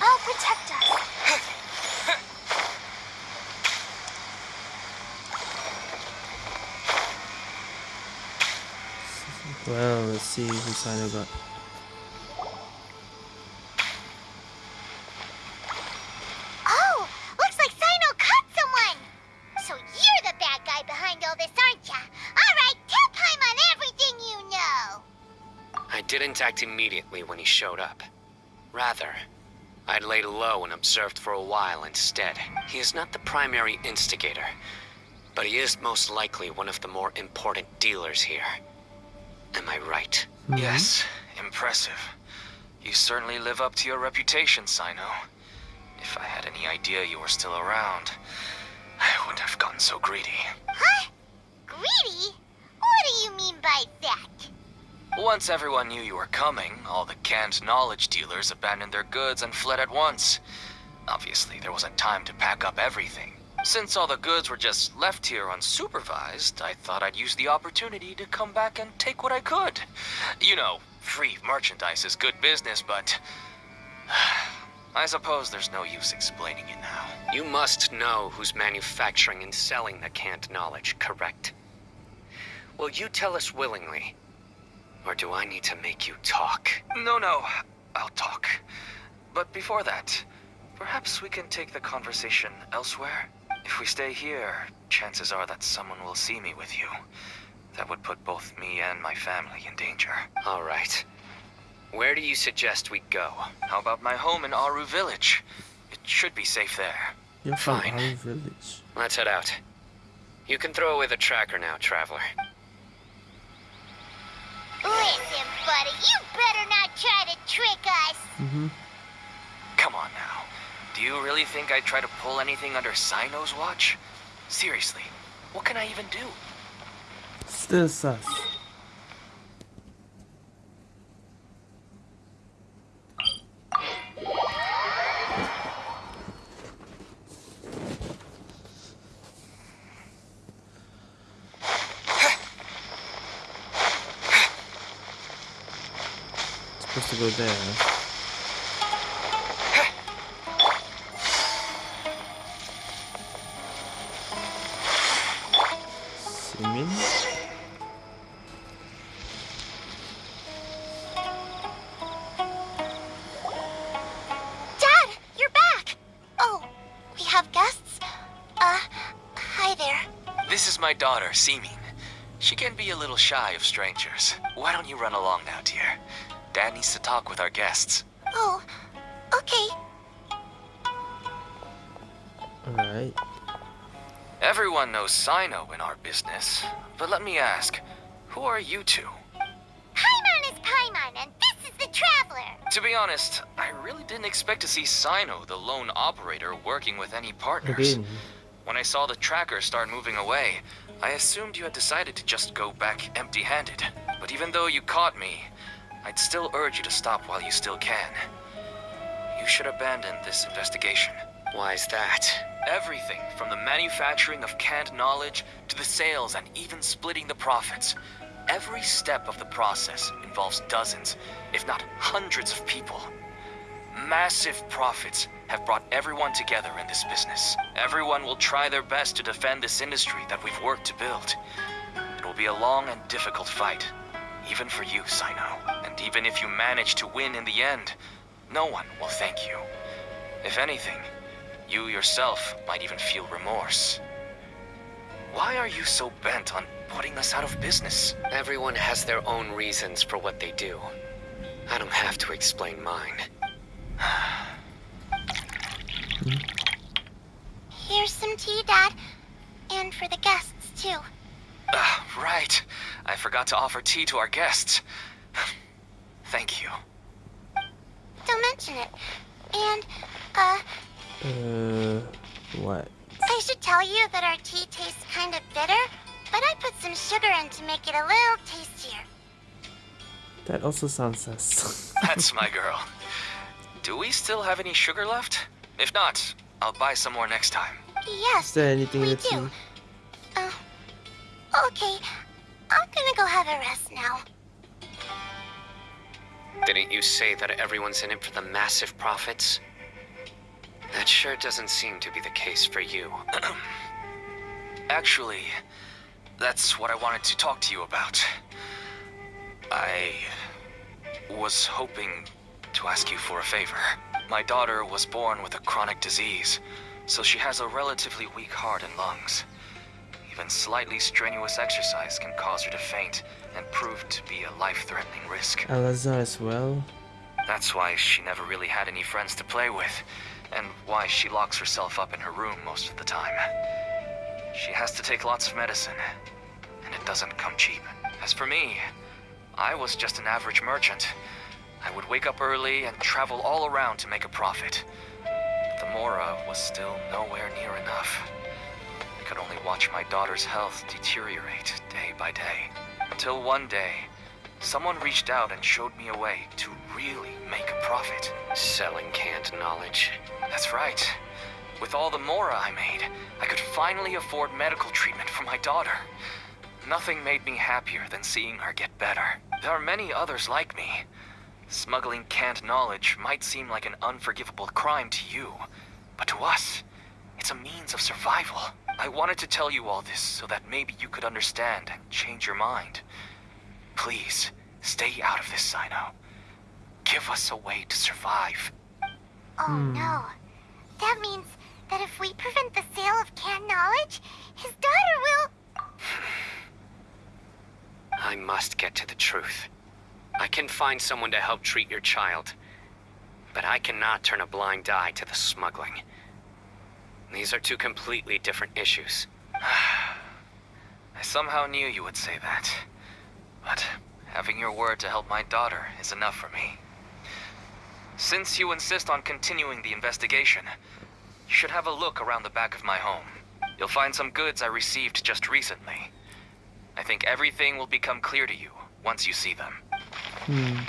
I'll protect us.
Well, let's see who Cyno got.
Oh, looks like Cyno caught someone. So you're the bad guy behind all this, aren't ya? All right, tell Paimon everything you know.
I didn't act immediately when he showed up. Rather, I'd laid low and observed for a while instead. He is not the primary instigator, but he is most likely one of the more important dealers here. Am I right? Mm-hmm.
Yes, impressive. You certainly live up to your reputation, Cyno. If I had any idea you were still around, I wouldn't have gotten so greedy.
Huh? Greedy? What do you mean by that?
Once everyone knew you were coming, all the canned knowledge dealers abandoned their goods and fled at once. Obviously, there wasn't time to pack up everything. Since all the goods were just left here unsupervised, I thought I'd use the opportunity to come back and take what I could. You know, free merchandise is good business, but... I suppose there's no use explaining it now.
You must know who's manufacturing and selling the canned knowledge, correct? Will you tell us willingly? Or do I need to make you talk?
No, no, I'll talk. But before that, perhaps we can take the conversation elsewhere? If we stay here, chances are that someone will see me with you. That would put both me and my family in danger.
All right. Where do you suggest we go?
How about my home in Aru Village? It should be safe there.
You're
Fine.
our village.
Let's head out. You can throw away the tracker now, Traveler.
Listen, buddy, you better not try to trick us.
Mm-hmm.
Come on now. Do you really think I'd try to pull anything under Cyno's watch? Seriously, what can I even do?
Still sus. Supposed to go there. Simin?
Dad, you're back. Oh, we have guests? Uh, hi there.
This is my daughter, Seeming. She can be a little shy of strangers. Why don't you run along now, dear? Dad needs to talk with our guests.
Oh, okay.
Alright.
Everyone knows Cyno in our business, but let me ask, who are you two?
Paimon is Paimon, and this is the Traveler.
To be honest, I really didn't expect to see Cyno, the lone operator, working with any partners.
Again.
When I saw the tracker start moving away, I assumed you had decided to just go back empty-handed. But even though you caught me, I'd still urge you to stop while you still can. You should abandon this investigation. Why is that? Everything from the manufacturing of canned knowledge to the sales and even splitting the profits. Every step of the process involves dozens, if not hundreds of people. Massive profits have brought everyone together in this business. Everyone will try their best to defend this industry that we've worked to build. It will be a long and difficult fight, even for you, Cyno. And even if you manage to win in the end, no one will thank you. If anything, you yourself might even feel remorse. Why are you so bent on putting us out of business? Everyone has their own reasons for what they do. I don't have to explain mine.
Here's some tea, Dad. And for the guests, too.
Ah, right. I forgot to offer tea to our guests. Thank you.
Don't mention it. And, uh,
Uh, what?
I should tell you that our tea tastes kind of bitter, but I put some sugar in to make it a little tastier.
That also sounds sus.
That's my girl. Do we still have any sugar left? If not, I'll buy some more next time.
Yes,
Is there anything
we
in the tea?
do. Uh, okay. I'm gonna go have a rest now.
Didn't you say that everyone's in it for the massive profits? That sure doesn't seem to be the case for you. Actually, that's what I wanted to talk to you about. I was hoping to ask you for a favor. My daughter was born with a chronic disease, so she has a relatively weak heart and lungs. Even slightly strenuous exercise can cause her to faint and prove to be a life-threatening risk.
Alazar as well.
That's why she never really had any friends to play with, and why she locks herself up in her room most of the time. She has to take lots of medicine, and it doesn't come cheap. As for me, I was just an average merchant. I would wake up early and travel all around to make a profit. But the Mora was still nowhere near enough. I could only watch my daughter's health deteriorate day by day. Until one day, Someone reached out and showed me a way to really make a profit. Selling canned knowledge. That's right. With all the Mora I made, I could finally afford medical treatment for my daughter. Nothing made me happier than seeing her get better. There are many others like me. Smuggling canned knowledge might seem like an unforgivable crime to you, but to us, it's a means of survival. I wanted to tell you all this so that maybe you could understand and change your mind. Please, stay out of this, Cyno. Give us a way to survive.
Oh hmm. no. That means that if we prevent the sale of canned knowledge, his daughter will.
I must get to the truth. I can find someone to help treat your child. But I cannot turn a blind eye to the smuggling. These are two completely different issues. I somehow knew you would say that. But having your word to help my daughter is enough for me. Since you insist on continuing the investigation, you should have a look around the back of my home. You'll find some goods I received just recently. I think everything will become clear to you once you see them.
Hmm.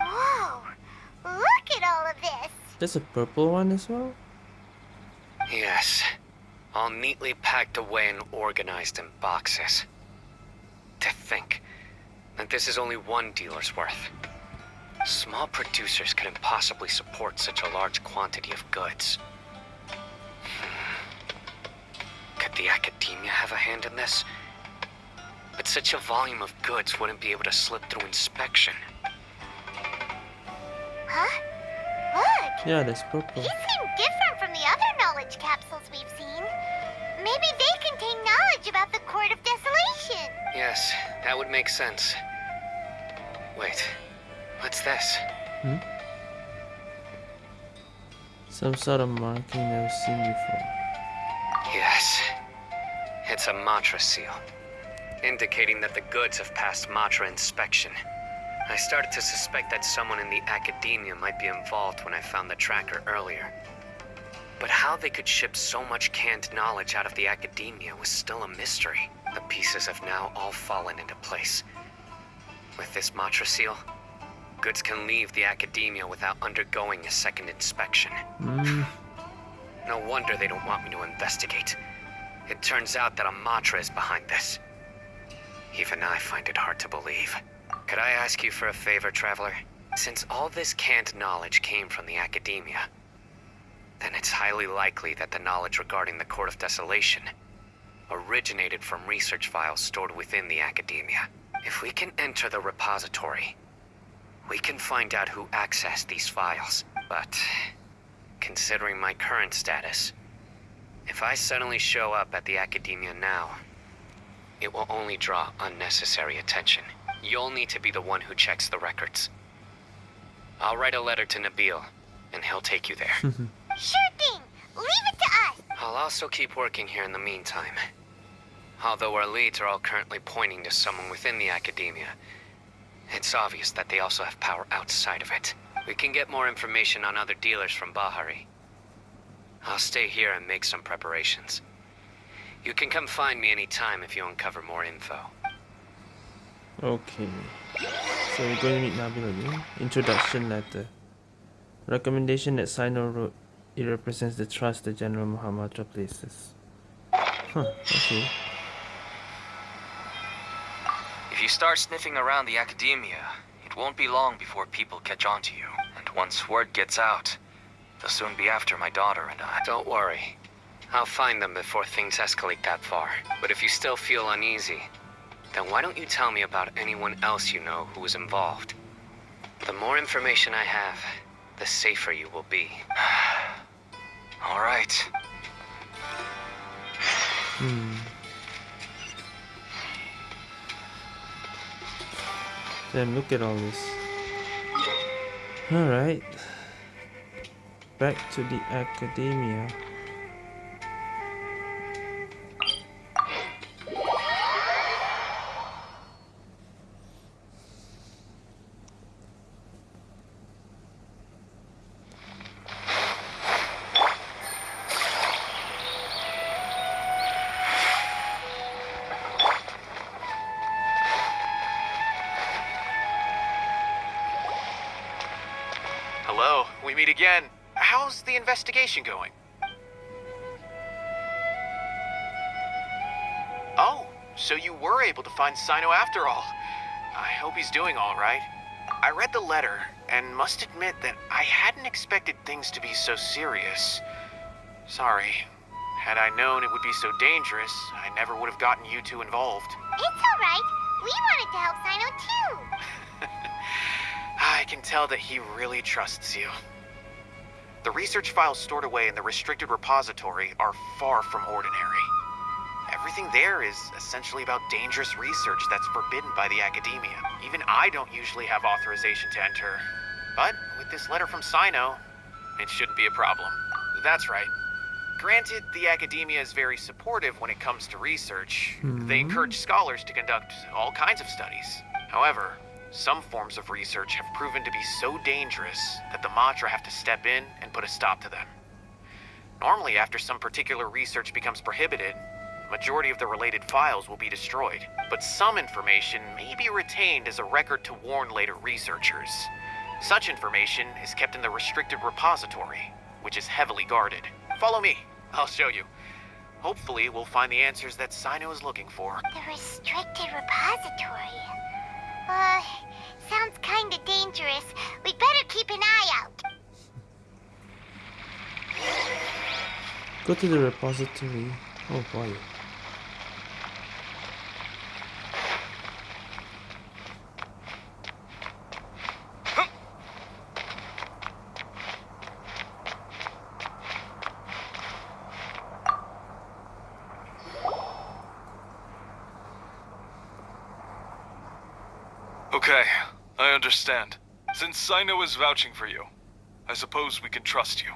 Whoa! Look at all of this!
There's a purple one as well.
Yes. All neatly packed away and organized in boxes. To think that this is only one dealer's worth. Small producers couldn't possibly support such a large quantity of goods. Hmm. Could the academia have a hand in this? But such a volume of goods wouldn't be able to slip through inspection.
Huh? Look!
Yeah, there's purple.
These seem different from the other knowledge capsules we've seen. Maybe they contain knowledge about the Court of Desolation.
Yes, that would make sense. Wait, what's this? Hmm?
Some sort of marking never seen before.
Yes. It's a Matra seal, indicating that the goods have passed Matra inspection. I started to suspect that someone in the academia might be involved when I found the tracker earlier. But how they could ship so much canned knowledge out of the academia was still a mystery. The pieces have now all fallen into place. With this Matra seal, goods can leave the academia without undergoing a second inspection.
Mm,
No wonder they don't want me to investigate. It turns out that a Matra is behind this. Even I find it hard to believe. Could I ask you for a favor, Traveler? Since all this canned knowledge came from the academia, then it's highly likely that the knowledge regarding the Court of Desolation originated from research files stored within the academia. If we can enter the repository, we can find out who accessed these files. But considering my current status, if I suddenly show up at the academia now, it will only draw unnecessary attention. You'll need to be the one who checks the records. I'll write a letter to Nabil, and he'll take you there.
Sure thing. Leave it to us.
I'll also keep working here in the meantime. Although our leads are all currently pointing to someone within the academia, it's obvious that they also have power outside of it. We can get more information on other dealers from Bahari. I'll stay here and make some preparations. You can come find me anytime if you uncover more info.
okay. So we're going to meet Nabil again. Introduction letter. Recommendation that Cyno wrote. It represents the trust the General Mahamatra places. Huh, okay.
If you start sniffing around the academia, it won't be long before people catch on to you. And once word gets out, they'll soon be after my daughter and I.
Don't worry. I'll find them before things escalate that far. But if you still feel uneasy, then why don't you tell me about anyone else you know who was involved? The more information I have, the safer you will be.
All right.
Hmm. Then look at all this. Alright. Back to the academia.
How's the investigation going? Oh, so you were able to find Cyno after all. I hope he's doing all right. I read the letter and must admit that I hadn't expected things to be so serious. Sorry. Had I known it would be so dangerous, I never would have gotten you two involved.
It's all right. We wanted to help Cyno too.
I can tell that he really trusts you. The research files stored away in the restricted repository are far from ordinary. Everything there is essentially about dangerous research that's forbidden by the academia. Even I don't usually have authorization to enter. But with this letter from Cyno, it shouldn't be a problem. That's right. Granted, the academia is very supportive when it comes to research. They hmm. encourage scholars to conduct all kinds of studies. However, some forms of research have proven to be so dangerous that the Matra have to step in and put a stop to them. Normally, after some particular research becomes prohibited, majority of the related files will be destroyed. But some information may be retained as a record to warn later researchers. Such information is kept in the restricted repository, which is heavily guarded. Follow me. I'll show you. Hopefully, we'll find the answers that Cyno is looking for.
The restricted repository. Uh, sounds kinda dangerous. We'd better keep an eye out.
Go to the repository. Oh boy.
Okay, I understand. Since Cyno is vouching for you, I suppose we can trust you.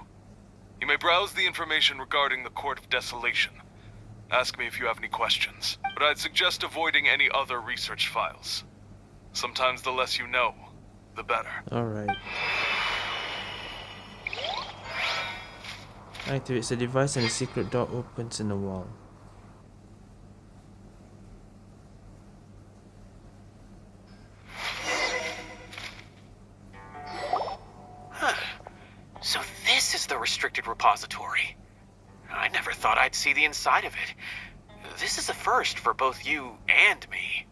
You may browse the information regarding the Court of Desolation. Ask me if you have any questions, but I'd suggest avoiding any other research files. Sometimes the less you know, the better.
Alright. Activates the device and a secret door opens in the wall.
Restricted repository. I never thought I'd see the inside of it. This is a first for both you and me.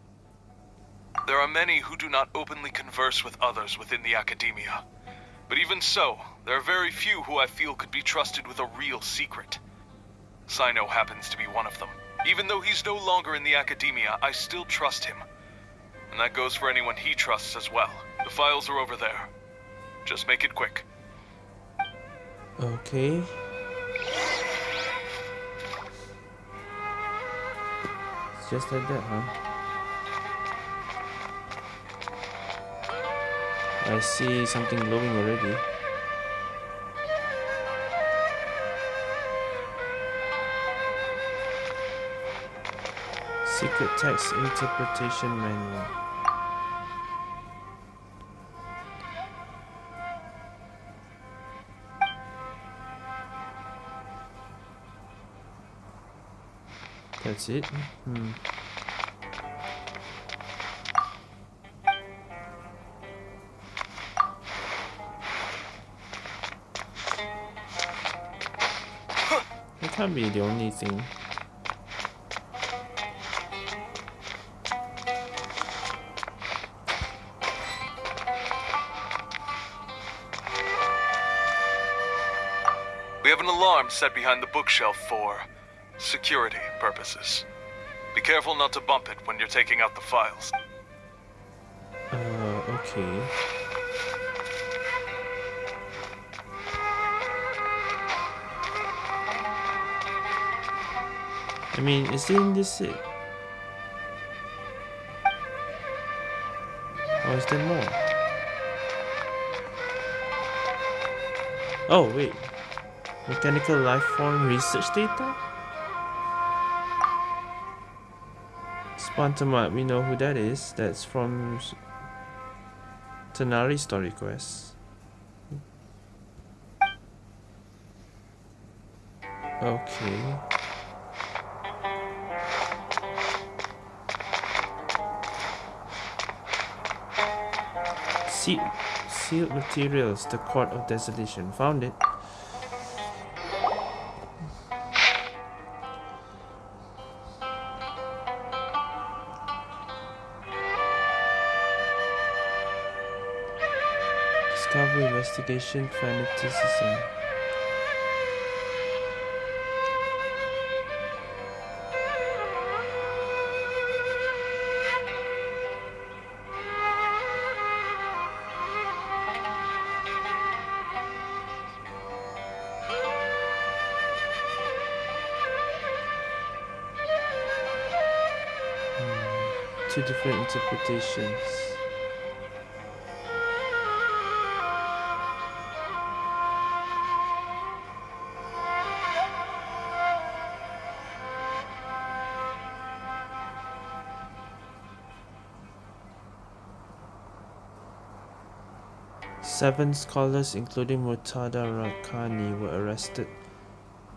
There are many who do not openly converse with others within the academia. But even so, there are very few who I feel could be trusted with a real secret. Cyno happens to be one of them. Even though he's no longer in the academia, I still trust him. And that goes for anyone he trusts as well. The files are over there. Just make it quick.
Okay. It's just like that, huh? I see something glowing already. Secret text interpretation manual. That's it? Hmm. That can't be the only thing.
We have an alarm set behind the bookshelf for security purposes. Be careful not to bump it when you're taking out the files.
Uh, okay. I mean, isn't this it? Or is there more? Oh, wait. Mechanical life form research data? Spantamad, we know who that is. That's from Tighnari Story Quest. Okay. Se sealed materials, the Court of Desolation. Found it. Investigation, fanaticism. Hmm, two different interpretations. Seven scholars, including Murtada Rakhani, were arrested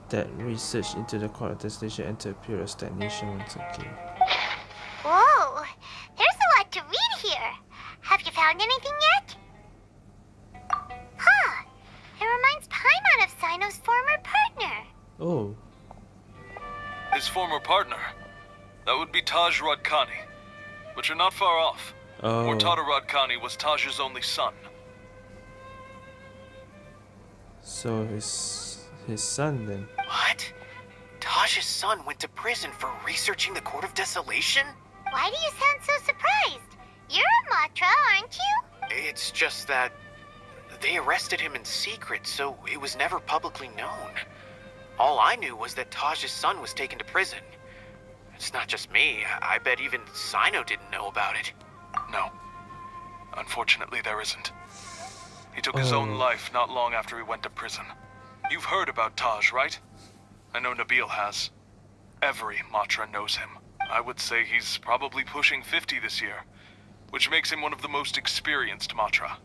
that research into the court of desolation entered a period of stagnation once again.
Whoa, there's a lot to read here. Have you found anything yet? Huh, it reminds Paimon of Cyno's former partner.
Oh,
His former partner. That would be Taj Radkani. But you're not far off.
oh,
Murtada Radkani was Taj's only son.
So his his son then.
What? Taj's son went to prison for researching the Court of Desolation?
Why do you sound so surprised? You're a Matra, aren't you?
It's just that they arrested him in secret, so it was never publicly known. All I knew was that Taj's son was taken to prison. It's not just me. I bet even Cyno didn't know about it.
No. Unfortunately, there isn't. He took his own
Oh.
life not long after he went to prison. You've heard about Taj, right? I know Nabil has. Every Matra knows him. I would say he's probably pushing 50 this year, which makes him one of the most experienced Matra.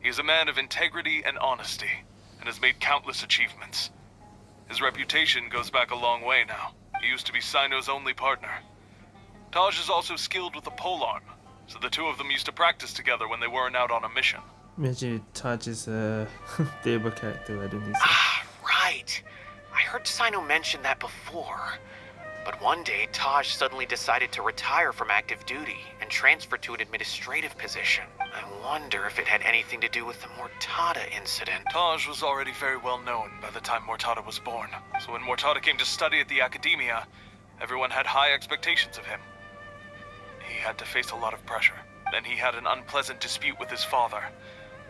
He is a man of integrity and honesty, and has made countless achievements. His reputation goes back a long way now. He used to be Cyno's only partner. Taj is also skilled with the polearm, so the two of them used to practice together when they weren't out on a mission.
Imagine if Taj is a playable character, I don't think.
Ah, right. I heard Cyno mention that before. But one day, Taj suddenly decided to retire from active duty and transfer to an administrative position. I wonder if it had anything to do with the Mortada incident.
Taj was already very well known by the time Mortada was born, so when Mortada came to study at the Academia, everyone had high expectations of him. He had to face a lot of pressure. Then he had an unpleasant dispute with his father,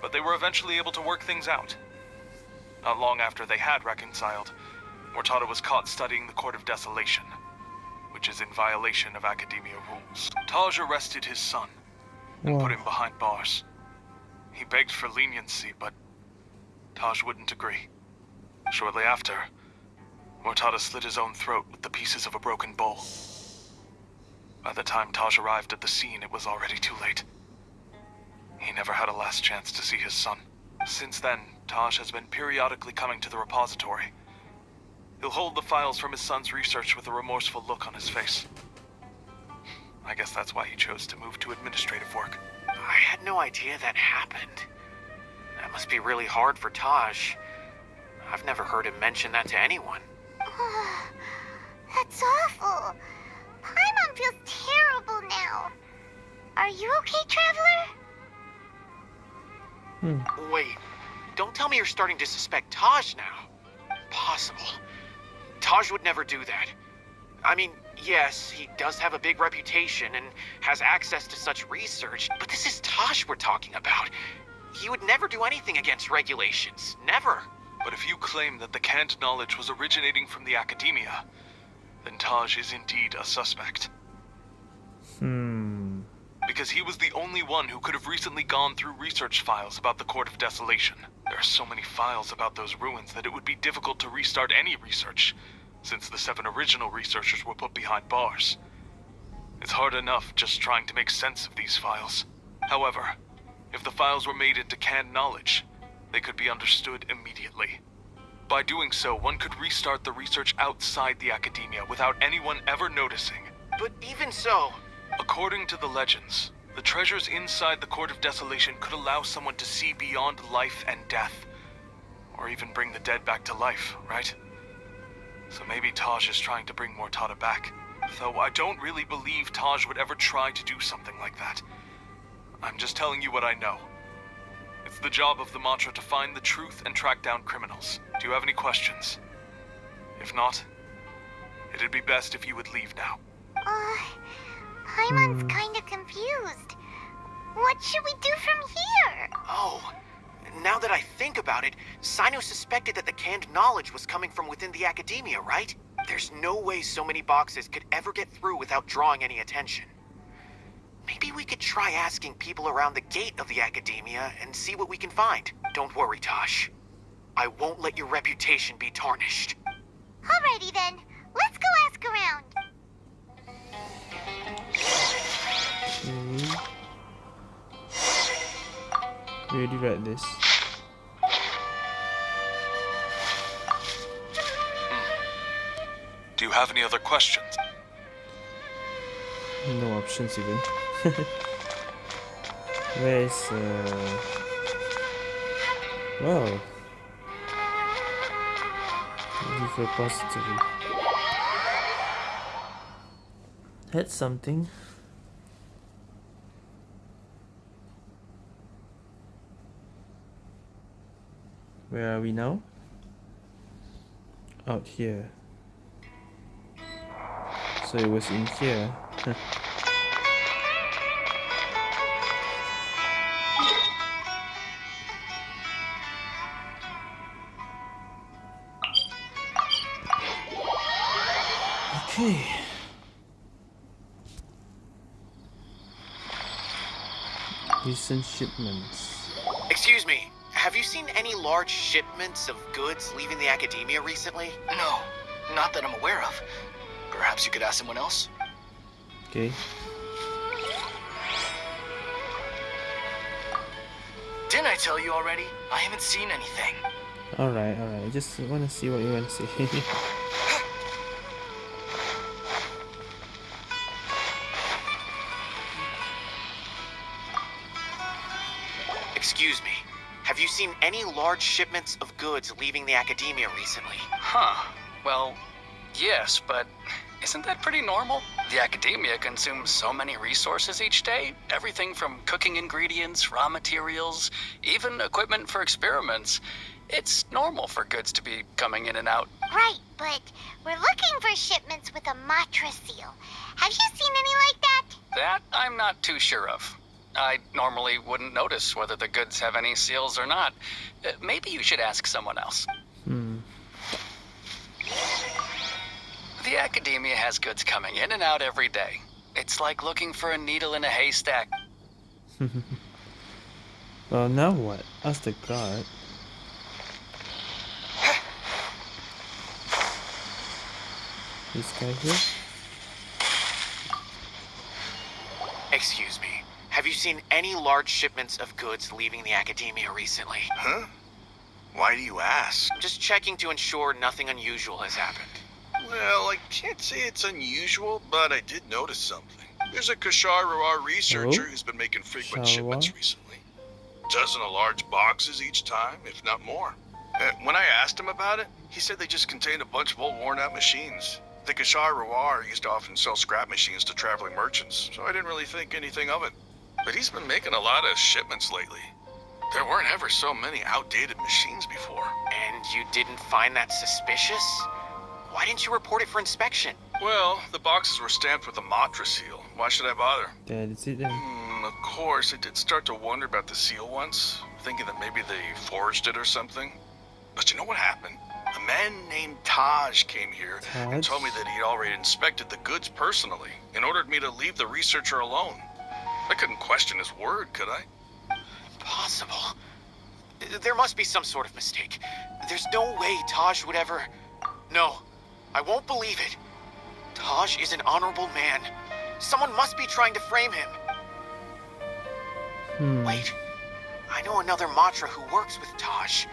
but they were eventually able to work things out. Not long after they had reconciled, Mortada was caught studying the Court of Desolation, which is in violation of Academia rules. Taj arrested his son and put him behind bars. He begged for leniency, but Taj wouldn't agree. Shortly after, Mortada slit his own throat with the pieces of a broken bowl. By the time Taj arrived at the scene, it was already too late. He never had a last chance to see his son. Since then, Taj has been periodically coming to the repository. He'll hold the files from his son's research with a remorseful look on his face. I guess that's why he chose to move to administrative work.
I had no idea that happened. That must be really hard for Taj. I've never heard him mention that to anyone.
That's awful. Paimon feels terrible now. Are you okay, Traveler?
Wait, don't tell me you're starting to suspect Taj now. Possible. Taj would never do that. I mean, yes, he does have a big reputation and has access to such research, but this is Taj we're talking about. He would never do anything against regulations. Never.
But if you claim that the canned knowledge was originating from the Academia, then Taj is indeed a suspect.
Hmm.
Because he was the only one who could have recently gone through research files about the Court of Desolation. There are so many files about those ruins that it would be difficult to restart any research, since the seven original researchers were put behind bars. It's hard enough just trying to make sense of these files. However, if the files were made into canned knowledge, they could be understood immediately. By doing so, one could restart the research outside the Academia without anyone ever noticing.
But even so,
According to the legends, the treasures inside the Court of Desolation could allow someone to see beyond life and death. Or even bring the dead back to life, right? So maybe Taj is trying to bring Mortada back. Though I don't really believe Taj would ever try to do something like that. I'm just telling you what I know. It's the job of the Matra to find the truth and track down criminals. Do you have any questions? If not, it'd be best if you would leave now.
Uh, Paimon's hmm. kinda confused. What should we do from here?
oh, now that I think about it, Cyno suspected that the canned knowledge was coming from within the Academia, right? There's no way so many boxes could ever get through without drawing any attention. Maybe we could try asking people around the gate of the Academia and see what we can find. Don't worry, Taj. I won't let your reputation be tarnished.
Alrighty then, let's go ask around.
Okay. Really like this.
Do you have any other questions?
No options even. Where is uh Wow. Leave repository. That's something. Where are we now? Out here. So it was in here. Okay. Recent shipments.
Excuse me, have you seen any large shipments of goods leaving the academia recently?
No, not that I'm aware of. Perhaps you could ask someone else?
Okay.
Didn't I tell you already? I haven't seen anything.
Alright, alright. I just want to see what you want to say.
seen any large shipments of goods leaving the academia recently?
Huh. Well, yes, but isn't that pretty normal? The academia consumes so many resources each day. Everything from cooking ingredients, raw materials, even equipment for experiments. It's normal for goods to be coming in and out.
Right, but we're looking for shipments with a Matra seal. Have you seen any like that?
That I'm not too sure of. I normally wouldn't notice whether the goods have any seals or not. Uh, maybe you should ask someone else.
hmm.
The academia has goods coming in and out every day. It's like looking for a needle in a haystack.
Well, now what? Ask the guard. This guy here?
Excuse me. Have you seen any large shipments of goods leaving the academia recently?
Huh? Why do you ask?
I'm just checking to ensure nothing unusual has happened.
Well, I can't say it's unusual, but I did notice something. There's a Kshahrewar researcher
Oh?
who's been making frequent
Kashar
shipments
Rawar?
recently. Dozen of large boxes each time, if not more. Uh, when I asked him about it, he said they just contained a bunch of old worn out machines. The Kshahrewar used to often sell scrap machines to traveling merchants, so I didn't really think anything of it. But he's been making a lot of shipments lately. There weren't ever so many outdated machines before.
And you didn't find that suspicious? Why didn't you report it for inspection?
Well, the boxes were stamped with a Matra seal. Why should I bother?
That is it then.
Hmm, of course, I did start to wonder about the seal once, thinking that maybe they forged it or something. But you know what happened? A man named Taj came here and told me that he'd already inspected the goods personally and ordered me to leave the researcher alone. I couldn't question his word, could I?
Impossible. There must be some sort of mistake. There's no way Taj would ever. No, I won't believe it. Taj is an honorable man. Someone must be trying to frame him.
Hmm.
Wait, I know another Matra who works with Taj.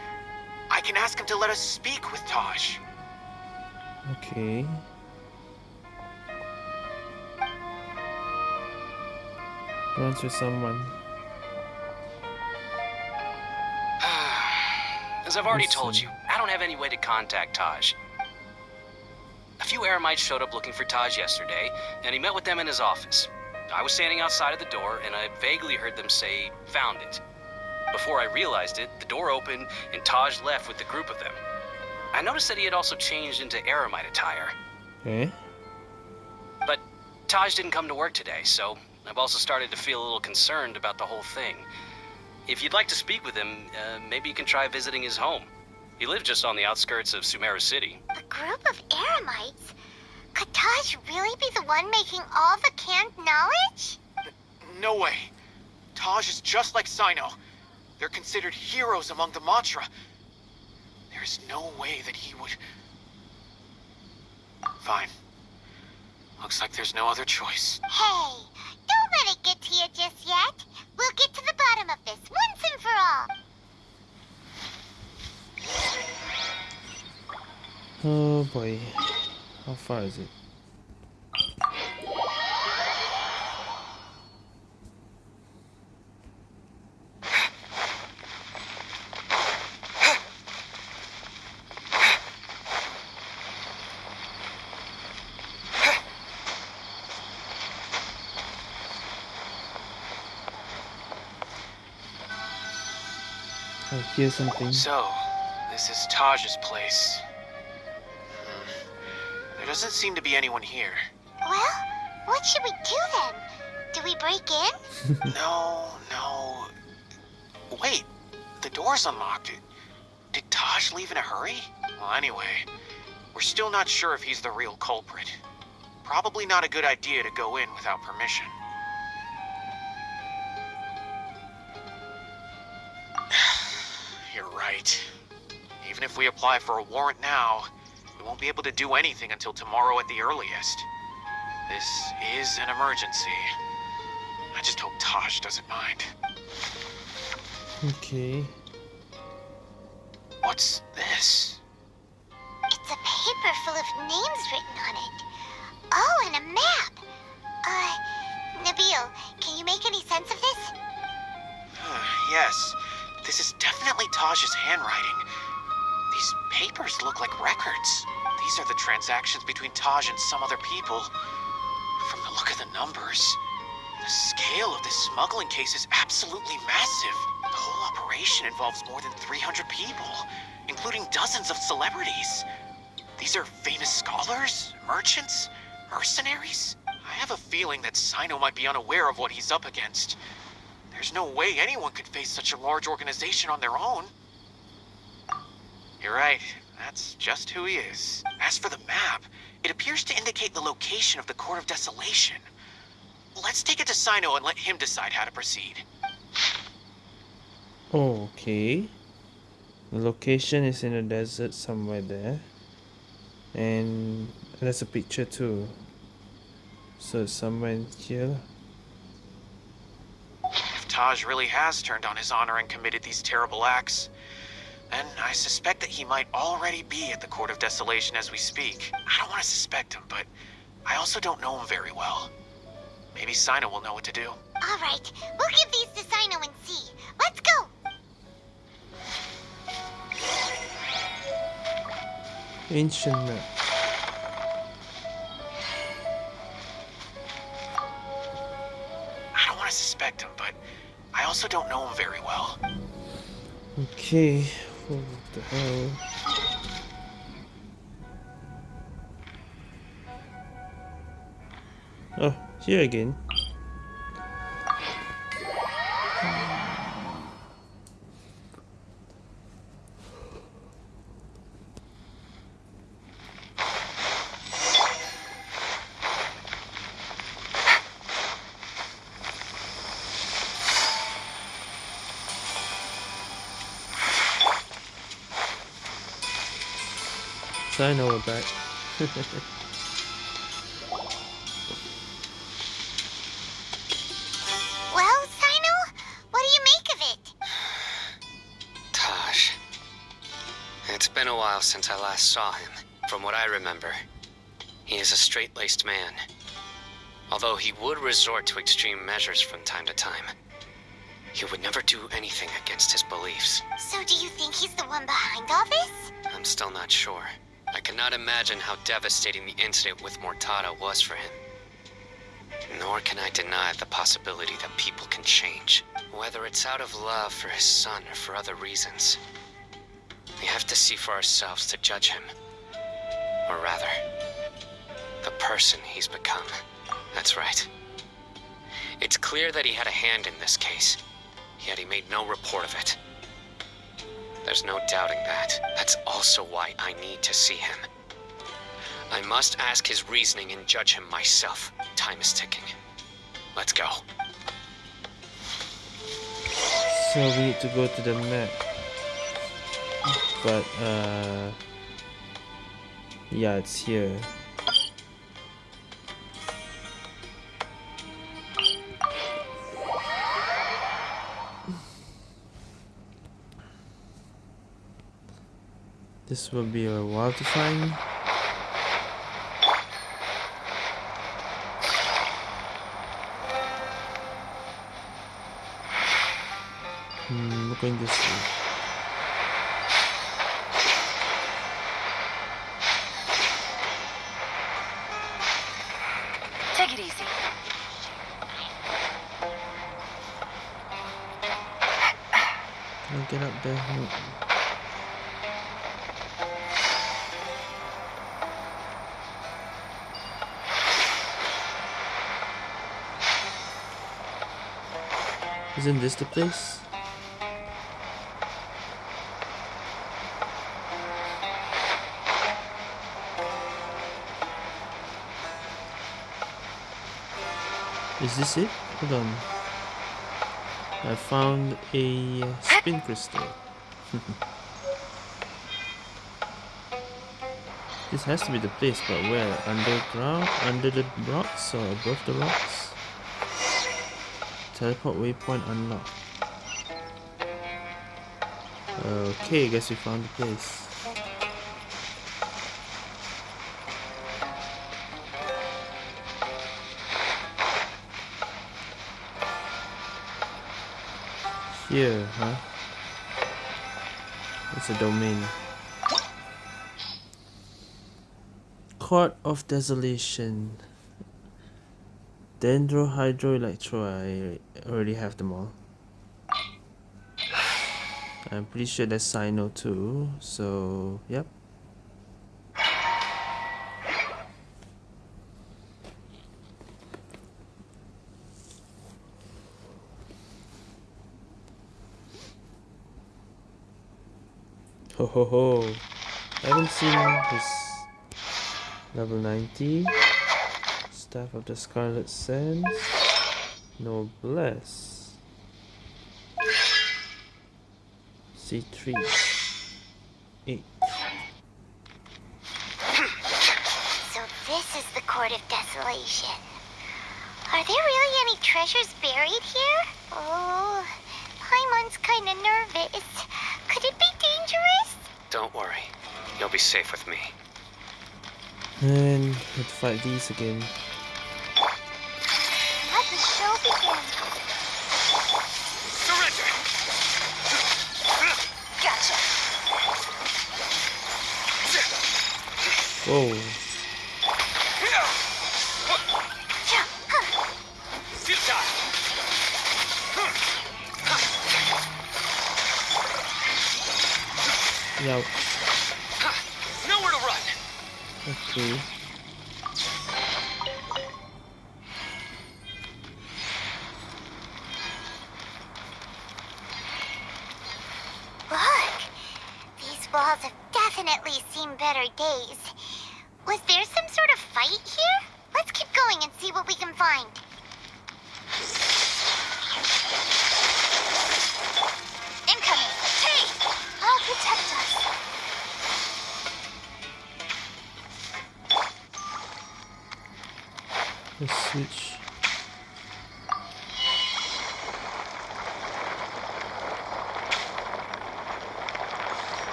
I can ask him to let us speak with Taj.
Okay. With someone.
As I've already told you, I don't have any way to contact Taj. A few Eremites showed up looking for Taj yesterday, and he met with them in his office. I was standing outside of the door, and I vaguely heard them say, found it. Before I realized it, the door opened, and Taj left with the group of them. I noticed that he had also changed into Eremite attire.
Okay.
But Taj didn't come to work today, so I've also started to feel a little concerned about the whole thing. If you'd like to speak with him, uh, maybe you can try visiting his home. He lives just on the outskirts of Sumeru City.
A group of Eremites? Could Taj really be the one making all the canned knowledge?
No way. Taj is just like Cyno. They're considered heroes among the Matra. There's no way that he would. Fine. Looks like there's no other choice.
Hey, don't let it get to you just yet. We'll get to the bottom of this once and for all.
Oh boy. How far is it? I hear something.
So, this is Taj's place. Hmm. There doesn't seem to be anyone here.
Well, what should we do then? Do we break in?
No, no. Wait, the door's unlocked. Did Taj leave in a hurry? Well, anyway, we're still not sure if he's the real culprit. Probably not a good idea to go in without permission. Right. Even if we apply for a warrant now, we won't be able to do anything until tomorrow at the earliest. This is an emergency. I just hope Taj doesn't mind.
Okay.
What's this?
It's a paper full of names written on it. Oh, and a map. Uh, Nabil, can you make any sense of this?
yes, this is definitely Taj's handwriting. These papers look like records. These are the transactions between Taj and some other people. From the look of the numbers, the scale of this smuggling case is absolutely massive. The whole operation involves more than 300 people, including dozens of celebrities. These are famous scholars, merchants, mercenaries. I have a feeling that Sino might be unaware of what he's up against. There's no way anyone could face such a large organization on their own. You're right. That's just who he is. As for the map, it appears to indicate the location of the Court of Desolation. Let's take it to Cyno and let him decide how to proceed.
Okay. The location is in the desert somewhere there. And there's a picture too. So somewhere here.
If Taj really has turned on his honor and committed these terrible acts, then I suspect that he might already be at the Court of Desolation as we speak. I don't want to suspect him, but I also don't know him very well. Maybe Cyno will know what to do.
All right, we'll give these to Cyno and see. Let's go.
Ancient map.
Want to suspect him, but I also don't know him very well.
Okay. What the hell? Oh, here again. I know we're.
Well, Cyno, what do you make of it?
Taj. It's been a while since I last saw him. From what I remember, he is a straight-laced man. Although he would resort to extreme measures from time to time, he would never do anything against his beliefs.
So do you think he's the one behind all this?
I'm still not sure. I cannot imagine how devastating the incident with Mortada was for him. Nor can I deny the possibility that people can change, whether it's out of love for his son or for other reasons. We have to see for ourselves to judge him. Or rather, the person he's become. That's right. It's clear that he had a hand in this case, yet he made no report of it. There's no doubting that. That's also why I need to see him. I must ask his reasoning and judge him myself. Time is ticking. Let's go.
So we need to go to the map. But uh yeah, it's here. This will be a while to find. Hmm, this way. Isn't this the place? Is this it? Hold on. I found a uh, spin crystal. this has to be the place, but where? Underground? Under the rocks or above the rocks? Teleport waypoint unlocked. Okay, guess we found the place. Here, huh? It's a domain. Court of Desolation. Dendro, Hydro, Electro, I already have them all. I'm pretty sure that's Cyno too, so yep. Ho ho ho. I haven't seen this level 90. Staff of the Scarlet Sands. Noblesse. C3. 8.
So this is the Court of Desolation. Are there really any treasures buried here? Oh, Paimon's kinda nervous. Could it be dangerous?
Don't worry. You'll be safe with me.
And let's fight these again. Whoa. Yep.
Nowhere to run!
Okay.
Look!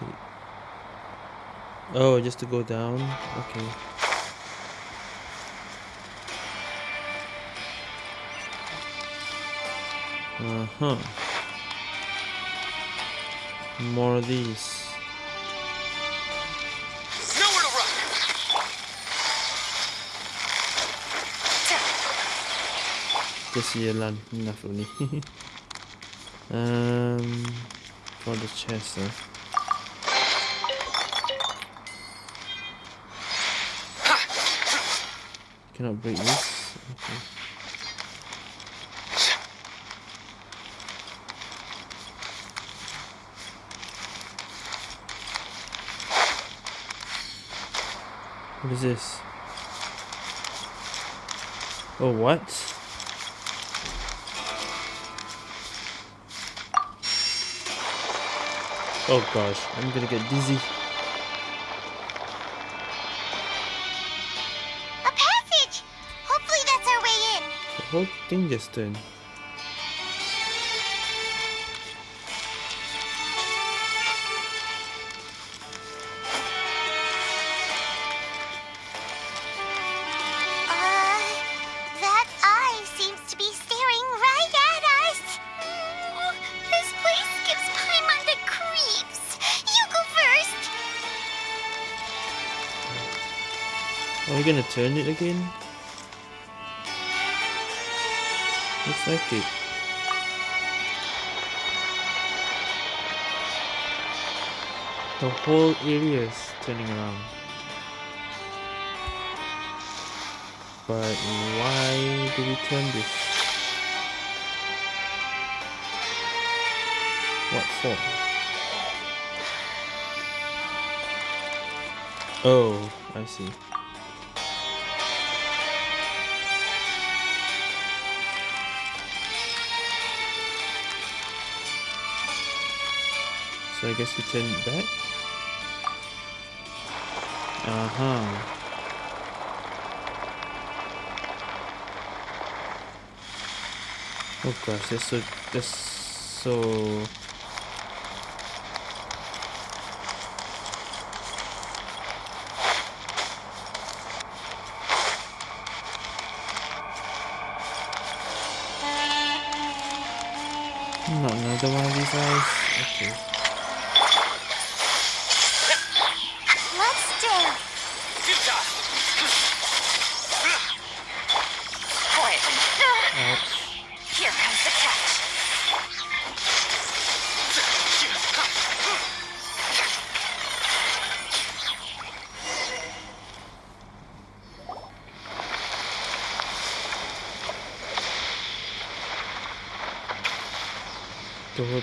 Rotate?
Oh, just to go down? Okay. Uh-huh. More of these.
Nowhere to run!
Just here lan enough only. um for the chest huh? This. Okay. What is this? Oh, what? Oh gosh, I'm gonna get dizzy.
Creeps. You go first.
Are we gonna turn it again? Looks like it. The whole area is turning around. But why do we turn this? What for? Oh, I see. So I guess we turn it back. Uh-huh. Oh gosh, that's so that's so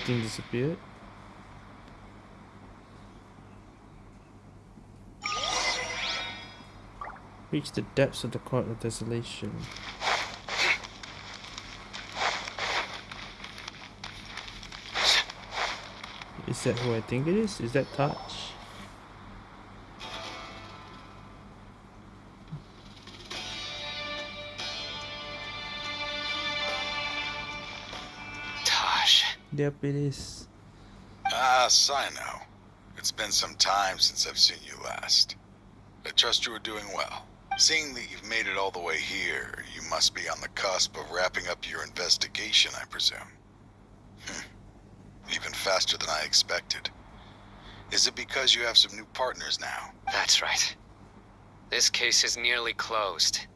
thing disappeared. Reach the depths of the court of desolation. Is that who I think it is? Is that
Taj?
Yep, it is.
Ah, Cyno. It's been some time since I've seen you last. I trust you are doing well. Seeing that you've made it all the way here, you must be on the cusp of wrapping up your investigation, I presume. Hmm. Even faster than I expected. Is it because you have some new partners now?
That's right. This case is nearly closed.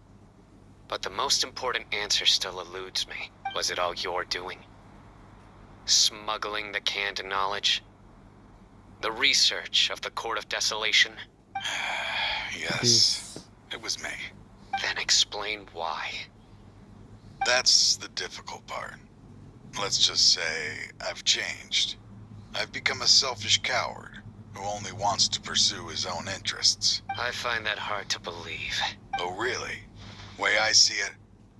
But the most important answer still eludes me. Was it all your doing? Smuggling the canned knowledge? The research of the Court of Desolation?
yes, it was me.
Then explain why.
That's the difficult part. Let's just say I've changed. I've become a selfish coward who only wants to pursue his own interests.
I find that hard to believe.
Oh, really? Way I see it,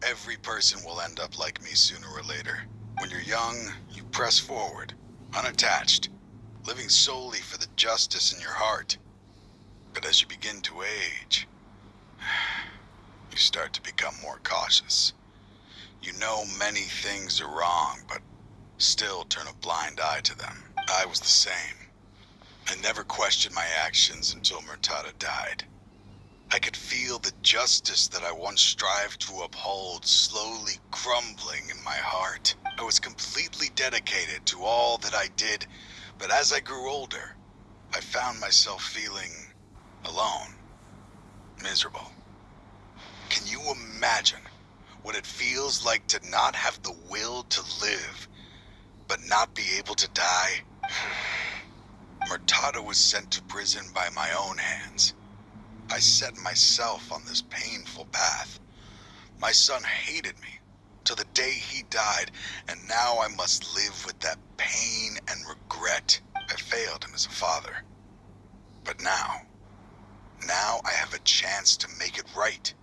every person will end up like me sooner or later. When you're young, you press forward, unattached, living solely for the justice in your heart. But as you begin to age, you start to become more cautious. You know many things are wrong, but still turn a blind eye to them. I was the same. I never questioned my actions until Murtada died. I could feel the justice that I once strived to uphold slowly crumbling in my heart. I was completely dedicated to all that I did, but as I grew older, I found myself feeling alone, miserable. Can you imagine what it feels like to not have the will to live, but not be able to die? Murtada was sent to prison by my own hands. I set myself on this painful path. My son hated me till the day he died, and now I must live with that pain and regret. I failed him as a father. But now, now I have a chance to make it right.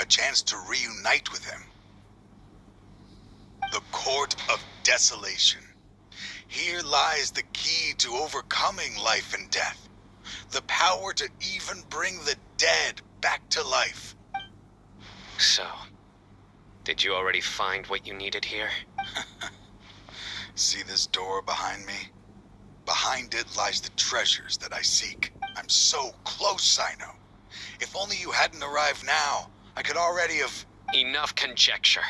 A chance to reunite with him. The Court of Desolation. Here lies the key to overcoming life and death. The power to even bring the dead back to life.
So, did you already find what you needed here?
See this door behind me? Behind it lies the treasures that I seek. I'm so close, Cyno. If only you hadn't arrived now, I could already have...
Enough conjecture.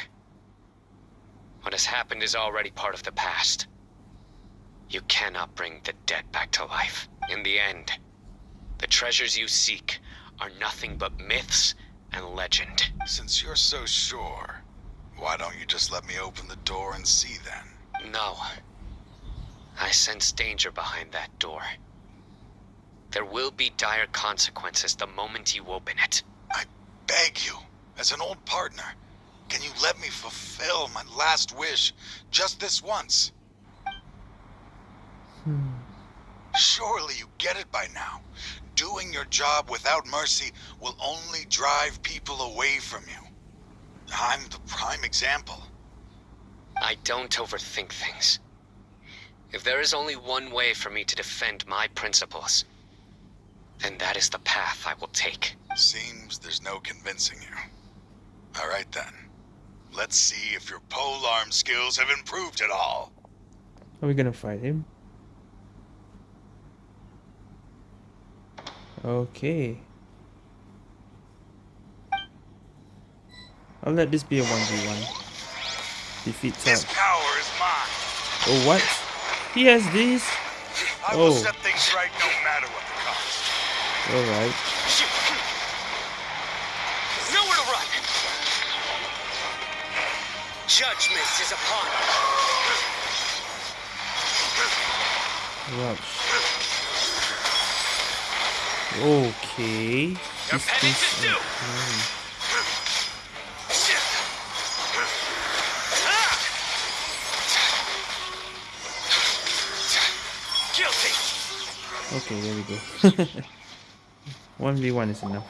What has happened is already part of the past. You cannot bring the dead back to life. In the end, the treasures you seek are nothing but myths and legend.
Since you're so sure, why don't you just let me open the door and see then?
No. I sense danger behind that door. There will be dire consequences the moment you open it.
I beg you, as an old partner, can you let me fulfill my last wish just this once? Hmm. Surely you get it by now. Doing your job without mercy will only drive people away from you. I'm the prime example.
I don't overthink things. If there is only one way for me to defend my principles, then that is the path I will take.
Seems there's no convincing you. All right then. Let's see if your polearm skills have improved at all.
Are we gonna fight him? Okay. I'll let this be a 1v1. Defeat
This
Todd.
power is mine.
Oh, what? He has these?
I will
Oh.
set things right no matter what the cost.
Alright.
Nowhere to run! Judgment is upon
Rubs. Okay. This is okay.
Guilty!
Okay, there we go. 1v1 is enough.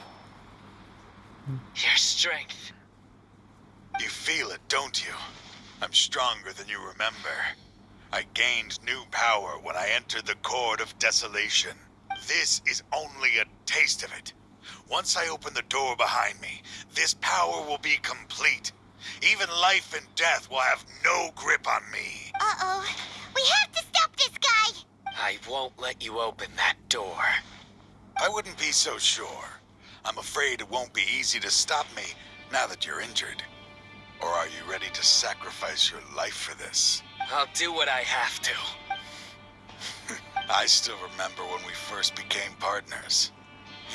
Your strength.
You feel it, don't you? I'm stronger than you remember. I gained new power when I entered the Court of Desolation. This is only a taste of it. Once I open the door behind me, this power will be complete. Even life and death will have no grip on me.
Uh-oh. We have to stop this guy!
I won't let you open that door.
I wouldn't be so sure. I'm afraid it won't be easy to stop me now that you're injured. Or are you ready to sacrifice your life for this?
I'll do what I have to.
I still remember when we first became partners.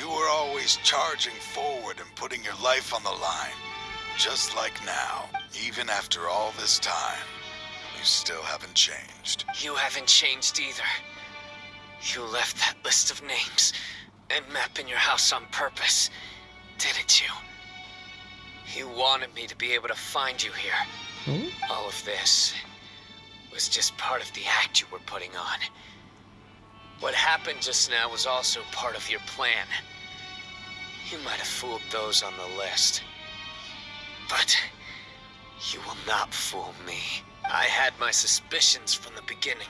You were always charging forward and putting your life on the line. Just like now. Even after all this time, you still haven't changed.
You haven't changed either. You left that list of names and map in your house on purpose, didn't you? You wanted me to be able to find you here.
Oh?
All of this was just part of the act you were putting on. What happened just now was also part of your plan. You might have fooled those on the list. But you will not fool me. I had my suspicions from the beginning,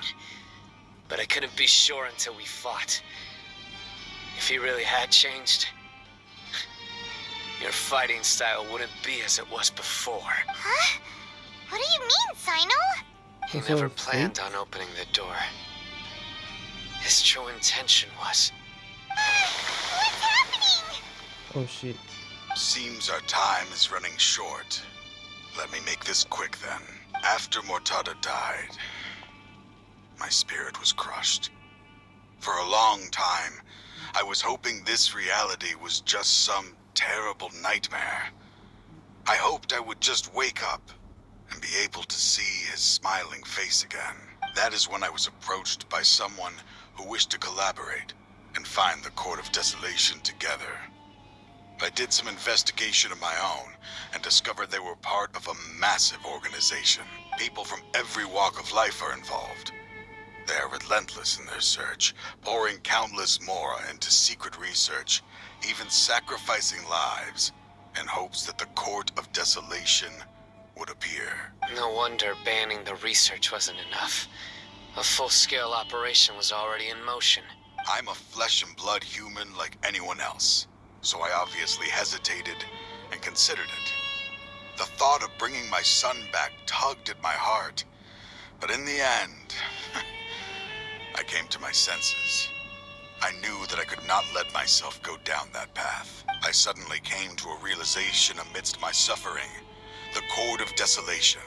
but I couldn't be sure until we fought. If he really had changed, your fighting style wouldn't be as it was before.
Huh? What do you mean, Cyno?
He never planned on opening the door. His true intention was.
What's happening?
Oh shit.
Seems our time is running short. Let me make this quick then. After Mortada died, my spirit was crushed. For a long time, I was hoping this reality was just some terrible nightmare. I hoped I would just wake up and be able to see his smiling face again. That is when I was approached by someone who wished to collaborate and find the Court of Desolation together. I did some investigation of my own and discovered they were part of a massive organization. People from every walk of life are involved. They are relentless in their search, pouring countless Mora into secret research, even sacrificing lives in hopes that the Court of Desolation would appear.
No wonder banning the research wasn't enough. A full scale operation was already in motion.
I'm a flesh and blood human like anyone else, so I obviously hesitated and considered it. The thought of bringing my son back tugged at my heart, but in the end, I came to my senses. I knew that I could not let myself go down that path. I suddenly came to a realization amidst my suffering. The Court of Desolation,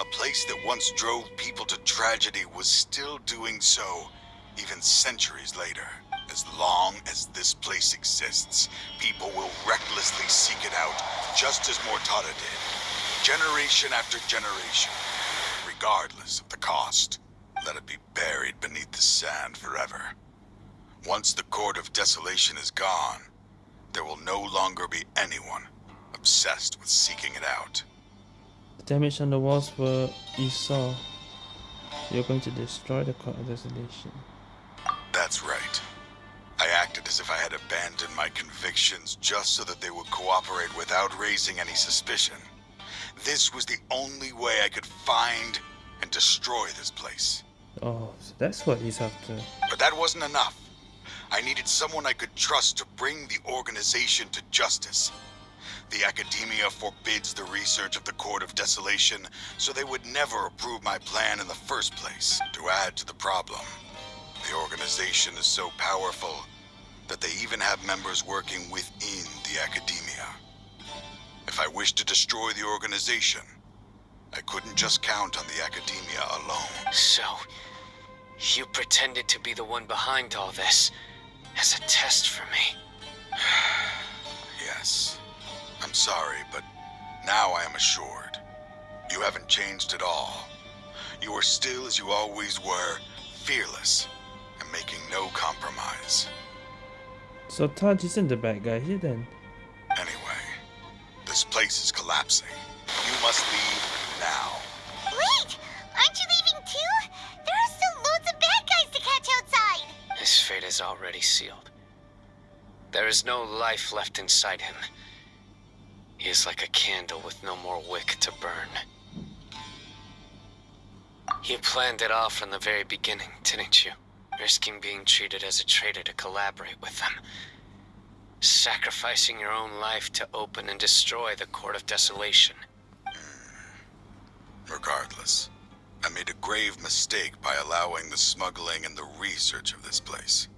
a place that once drove people to tragedy, was still doing so even centuries later. As long as this place exists, people will recklessly seek it out, just as Mortada did. Generation after generation, regardless of the cost. Let it be buried beneath the sand forever. Once the Court of Desolation is gone, there will no longer be anyone obsessed with seeking it out.
Damage on the walls were you saw. You're going to destroy the court of desolation.
That's right. I acted as if I had abandoned my convictions just so that they would cooperate without raising any suspicion. This was the only way I could find and destroy this place.
Oh, so that's what he's after.
But that wasn't enough. I needed someone I could trust to bring the organization to justice. The Academia forbids the research of the Court of Desolation, so they would never approve my plan in the first place. To add to the problem, the organization is so powerful that they even have members working within the Academia. If I wished to destroy the organization, I couldn't just count on the Academia alone.
So, you pretended to be the one behind all this as a test for me.
yes. I'm sorry, but now I am assured. You haven't changed at all. You are still as you always were, fearless, and making no compromise.
So Taj isn't the bad guy here then.
Anyway, this place is collapsing. You must leave now.
Wait! Aren't you leaving too? There are still loads of bad guys to catch outside!
His fate is already sealed. There is no life left inside him. He is like a candle with no more wick to burn. You planned it all from the very beginning, didn't you? Risking being treated as a traitor to collaborate with them. Sacrificing your own life to open and destroy the Court of Desolation. Hmm.
Regardless, I made a grave mistake by allowing the smuggling and the research of this place.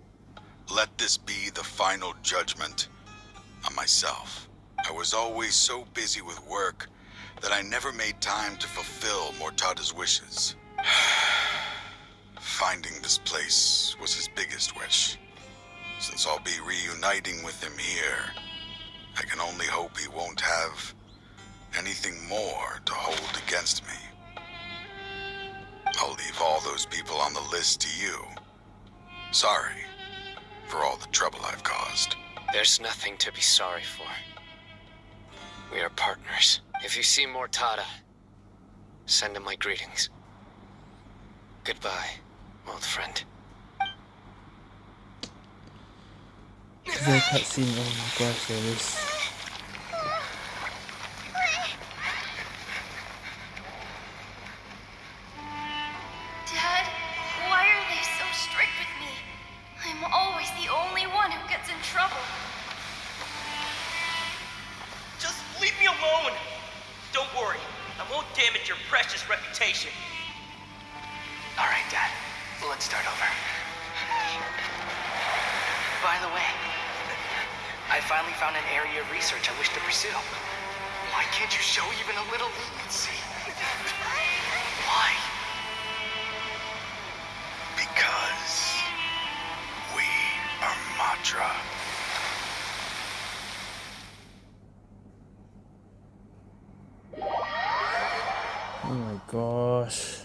Let this be the final judgment on myself. I was always so busy with work that I never made time to fulfill Mortada's wishes. Finding this place was his biggest wish. Since I'll be reuniting with him here, I can only hope he won't have anything more to hold against me. I'll leave all those people on the list to you. Sorry for all the trouble I've caused.
There's nothing to be sorry for. We are partners. If you see Mortada, send him my greetings. Goodbye, old friend.
The cutscene, oh my gosh, there is.
Alone! Don't worry, I won't damage your precious reputation.
Alright, Dad. Let's start over. By the way, I finally found an area of research I wish to pursue. Why can't you show even a little leniency? Why?
Because we are Matra.
Gosh.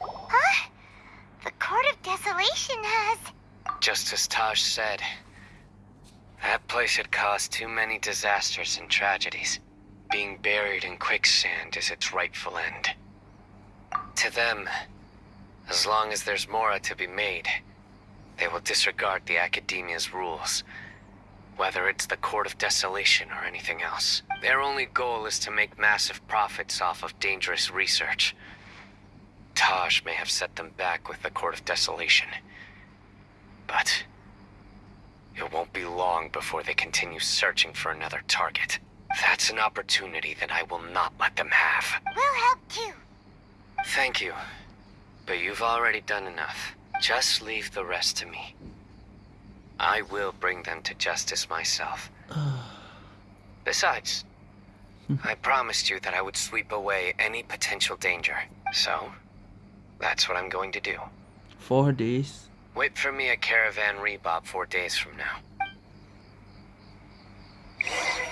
Huh? The Court of Desolation has.
Just as Taj said, that place had caused too many disasters and tragedies. Being buried in quicksand is its rightful end. To them, as long as there's Mora to be made, they will disregard the Academia's rules. Whether it's the Court of Desolation or anything else. Their only goal is to make massive profits off of dangerous research. Taj may have set them back with the Court of Desolation. But it won't be long before they continue searching for another target. That's an opportunity that I will not let them have.
We'll help too.
Thank you. But you've already done enough. Just leave the rest to me. I will bring them to justice myself. Besides, I promised you that I would sweep away any potential danger. So, that's what I'm going to do.
Four days.
Wait for me at Caravan Ribat four days from now.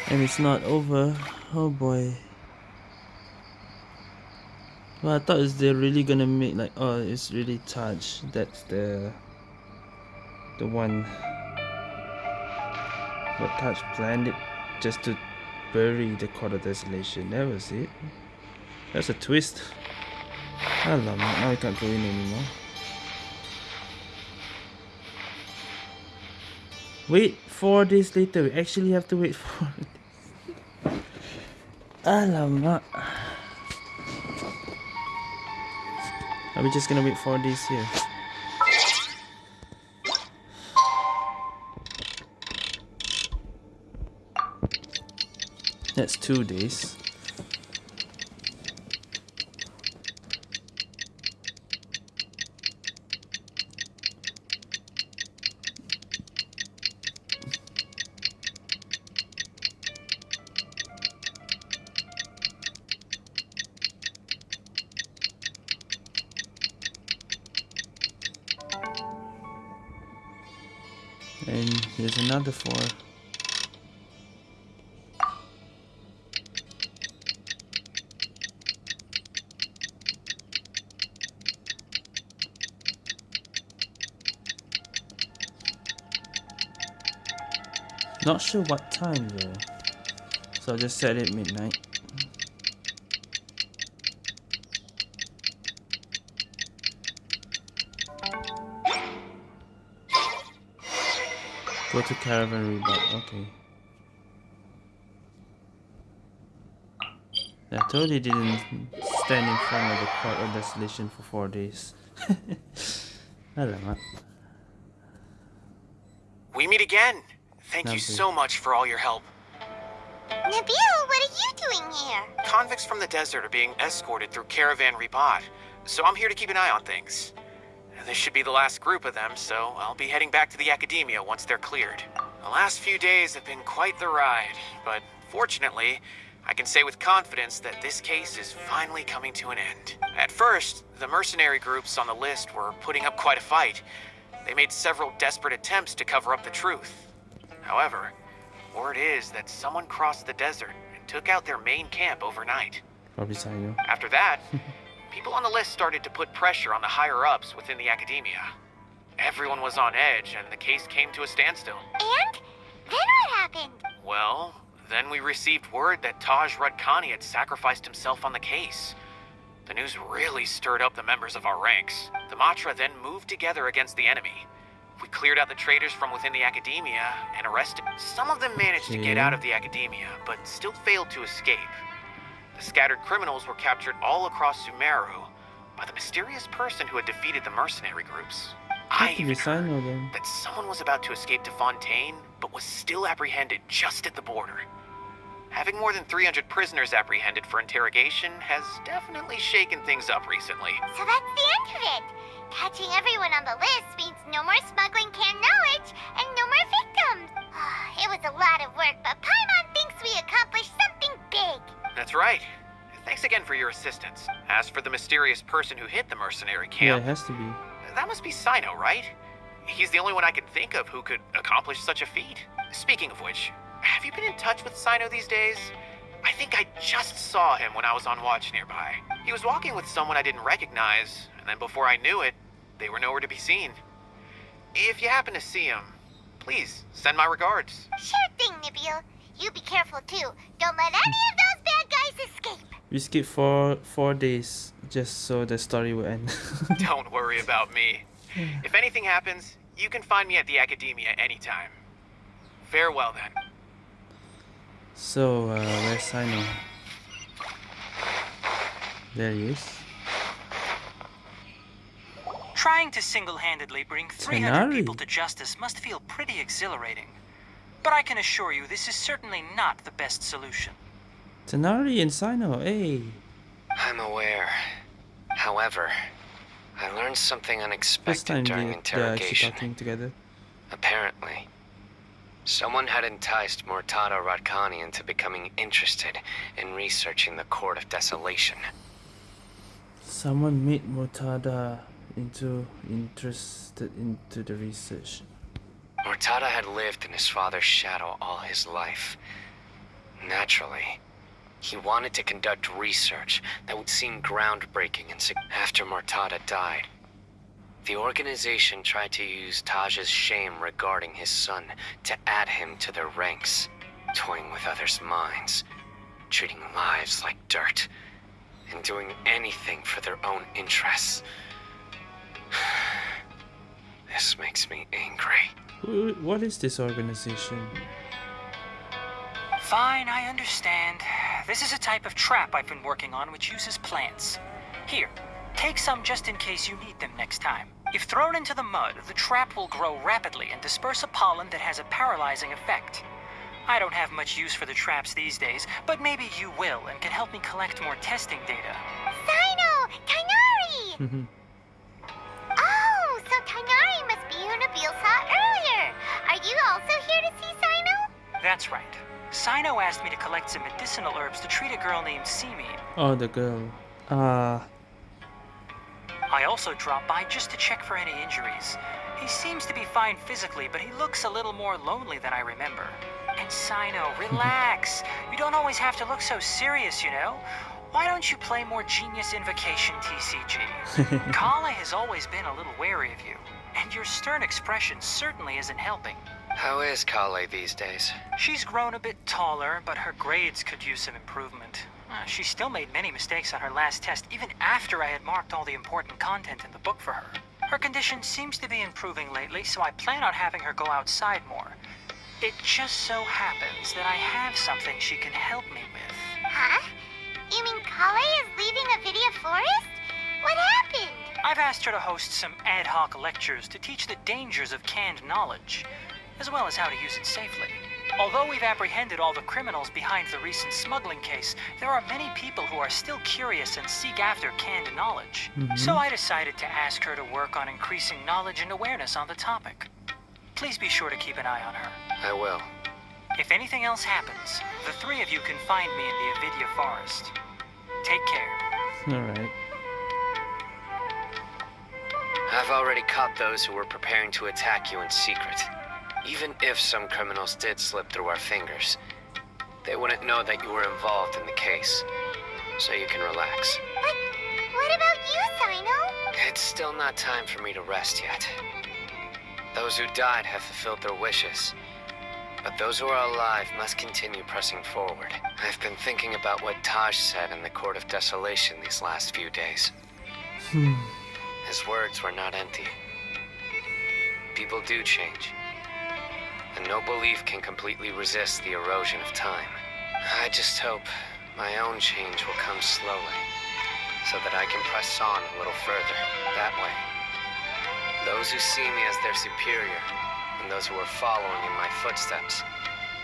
And it's not over. Oh boy. Well, I thought it's they're really gonna make like oh it's really Taj. That's the the one. But touch planned it just to bury the Court of Desolation. That was it. That's a twist. Alamak, now I can't go in anymore. Wait, four days later. We actually have to wait days. Alamak. Are we just gonna wait four days here? That's two days. Sure what time though. So I'll just set it midnight. Go to caravan Ribat, okay. I totally didn't stand in front of the court of desolation for four days. Alamak.
We meet again. Thank you so much for all your help.
Nabil, what are you doing here?
Convicts from the desert are being escorted through Caravan Ribat, so I'm here to keep an eye on things. This should be the last group of them, so I'll be heading back to the Academia once they're cleared. The last few days have been quite the ride, but fortunately, I can say with confidence that this case is finally coming to an end. At first, the mercenary groups on the list were putting up quite a fight. They made several desperate attempts to cover up the truth. However, word is that someone crossed the desert and took out their main camp overnight.
Probably Cyno.
After that, people on the list started to put pressure on the higher ups within the academia. Everyone was on edge, and the case came to a standstill.
And? Then what happened?
Well, then we received word that Taj Rudkani had sacrificed himself on the case. The news really stirred up the members of our ranks. The Matra then moved together against the enemy. We cleared out the traitors from within the academia and arrested. Some of them managed to get out of the academia, but still failed to escape. The scattered criminals were captured all across Sumeru by the mysterious person who had defeated the mercenary groups. I even
we sign all them?
that someone was about to escape to Fontaine, but was still apprehended just at the border. Having more than 300 prisoners apprehended for interrogation has definitely shaken things up recently.
So that's the end of it. Catching everyone on the list means no more smuggling canned knowledge and no more victims. Ah, it was a lot of work, but Paimon thinks we accomplished something big.
That's right. Thanks again for your assistance. As for the mysterious person who hit the mercenary camp...
Yeah, it has to be.
that must be Cyno, right? He's the only one I can think of who could accomplish such a feat. Speaking of which, have you been in touch with Cyno these days? I think I just saw him when I was on watch nearby. He was walking with someone I didn't recognize, and then before I knew it, they were nowhere to be seen. If you happen to see him, please send my regards.
Sure thing, Nabil. You be careful too. Don't let any of those bad guys escape.
We skip four four days just so the story will end.
Don't worry about me. If anything happens, you can find me at the Academia anytime. Farewell then.
So uh, where's Cyno? There he is.
Trying to single-handedly bring 300
Tighnari.
people to justice must feel pretty exhilarating. But I can assure you this is certainly not the best solution.
Tighnari and Cyno, hey.
I'm aware. However, I learned something
First
unexpected
time
during
they, they're actually
interrogation.
talking together.
Apparently, someone had enticed Mortada Radkani into becoming interested in researching the Court of Desolation.
Someone made Mortada into interested into the research.
Mortada had lived in his father's shadow all his life. Naturally, he wanted to conduct research that would seem groundbreaking and after Mortada died. The organization tried to use Taj's shame regarding his son to add him to their ranks, toying with others' minds, treating lives like dirt, and doing anything for their own interests. This makes me angry.
What is this organization?
Fine, I understand. This is a type of trap I've been working on which uses plants. Here, take some just in case you need them next time. If thrown into the mud, the trap will grow rapidly and disperse a pollen that has a paralyzing effect. I don't have much use for the traps these days, but maybe you will and can help me collect more testing data.
Cyno! Tighnari! Oh, so Tighnari must be who Nabil saw earlier. Are you also here to see Cyno?
That's right. Cyno asked me to collect some medicinal herbs to treat a girl named Simi.
Oh, the girl. Ah,
I also dropped by just to check for any injuries. He seems to be fine physically, but he looks a little more lonely than I remember. And Cyno, relax. you don't always have to look so serious, you know? Why don't you play more Genius Invocation TCG? Collei has always been a little wary of you, and your stern expression certainly isn't helping.
How is Collei these days?
She's grown a bit taller, but her grades could use some improvement. Uh, she still made many mistakes on her last test, even after I had marked all the important content in the book for her. Her condition seems to be improving lately, so I plan on having her go outside more. It just so happens that I have something she can help me with.
Huh? You mean Collei is leaving the Avidya Forest? What happened?
I've asked her to host some ad hoc lectures to teach the dangers of canned knowledge, as well as how to use it safely. Although we've apprehended all the criminals behind the recent smuggling case, there are many people who are still curious and seek after canned knowledge.
Mhm.
So I decided to ask her to work on increasing knowledge and awareness on the topic. Please be sure to keep an eye on her.
I will.
If anything else happens, the three of you can find me in the Avidya Forest. Take care.
alright.
I've already caught those who were preparing to attack you in secret. Even if some criminals did slip through our fingers, they wouldn't know that you were involved in the case. So you can relax.
But what about you, Cyno?
It's still not time for me to rest yet. Those who died have fulfilled their wishes. But those who are alive must continue pressing forward. I've been thinking about what Taj said in the Court of Desolation these last few days.
Hmm.
His words were not empty. People do change. And no belief can completely resist the erosion of time. I just hope my own change will come slowly, so that I can press on a little further, that way. Those who see me as their superior, and those who are following in my footsteps,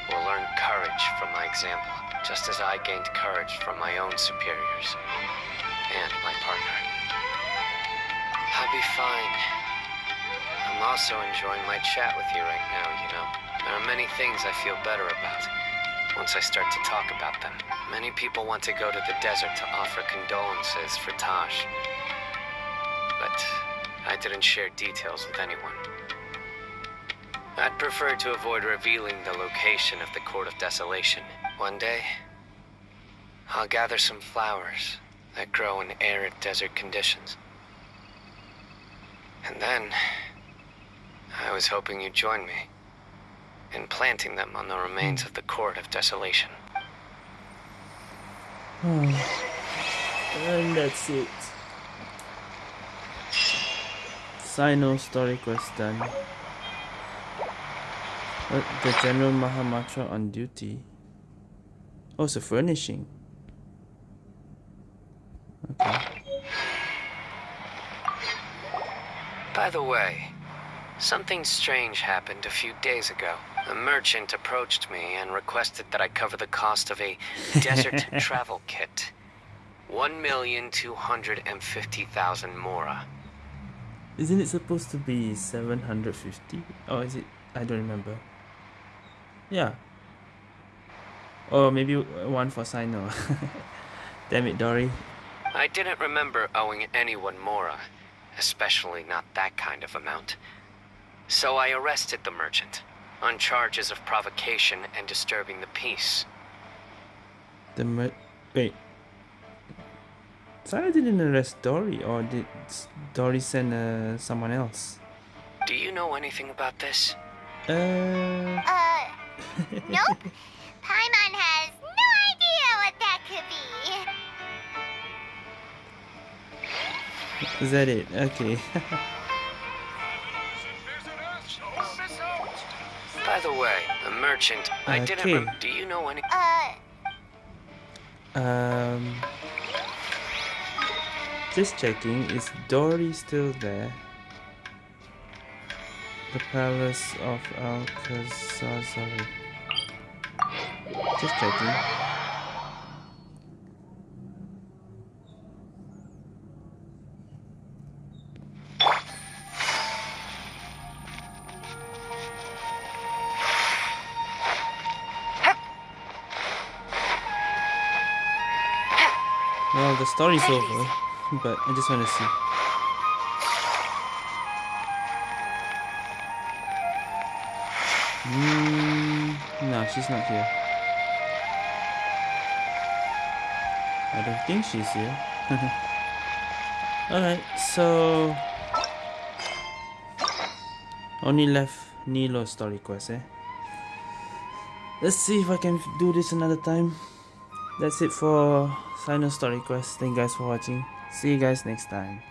will learn courage from my example, just as I gained courage from my own superiors, and my partner. I'll be fine. I'm also enjoying my chat with you right now, you know. There are many things I feel better about once I start to talk about them. Many people want to go to the desert to offer condolences for Taj. But I didn't share details with anyone. I'd prefer to avoid revealing the location of the Court of Desolation. One day, I'll gather some flowers that grow in arid desert conditions. And then, I was hoping you'd join me in planting them on the remains of the Court of Desolation. Hmm.
and that's it. Cyno story quest done. Uh, what, the General Mahamatra on duty. Oh, it's a furnishing. Okay.
By the way, something strange happened a few days ago. A merchant approached me and requested that I cover the cost of a desert travel kit. 1,250,000 mora.
Isn't it supposed to be 750? Or is it? I don't remember. Yeah. Or maybe one for Cyno. Damn it, Dori.
I didn't remember owing anyone mora, especially not that kind of amount. So I arrested the merchant on charges of provocation and disturbing the peace.
The mer- wait. Sarah didn't arrest Dori, or did Dori send uh, someone else?
Do you know anything about this?
Uh,
Uh, nope. Paimon has no idea what that could be.
is that it? Okay.
the way, the merchant, I didn't
Okay.
Do you know any-
Uh,
um, just checking. Is Dori still there? The palace of Alcazar. Sorry. Just checking. The story's over, but I just want to see. Mm, no, she's not here. I don't think she's here. Alright, so... Only left Nilou's story quest, eh? Let's see if I can do this another time. That's it for Final Story Quest. Thank you guys for watching. See you guys next time.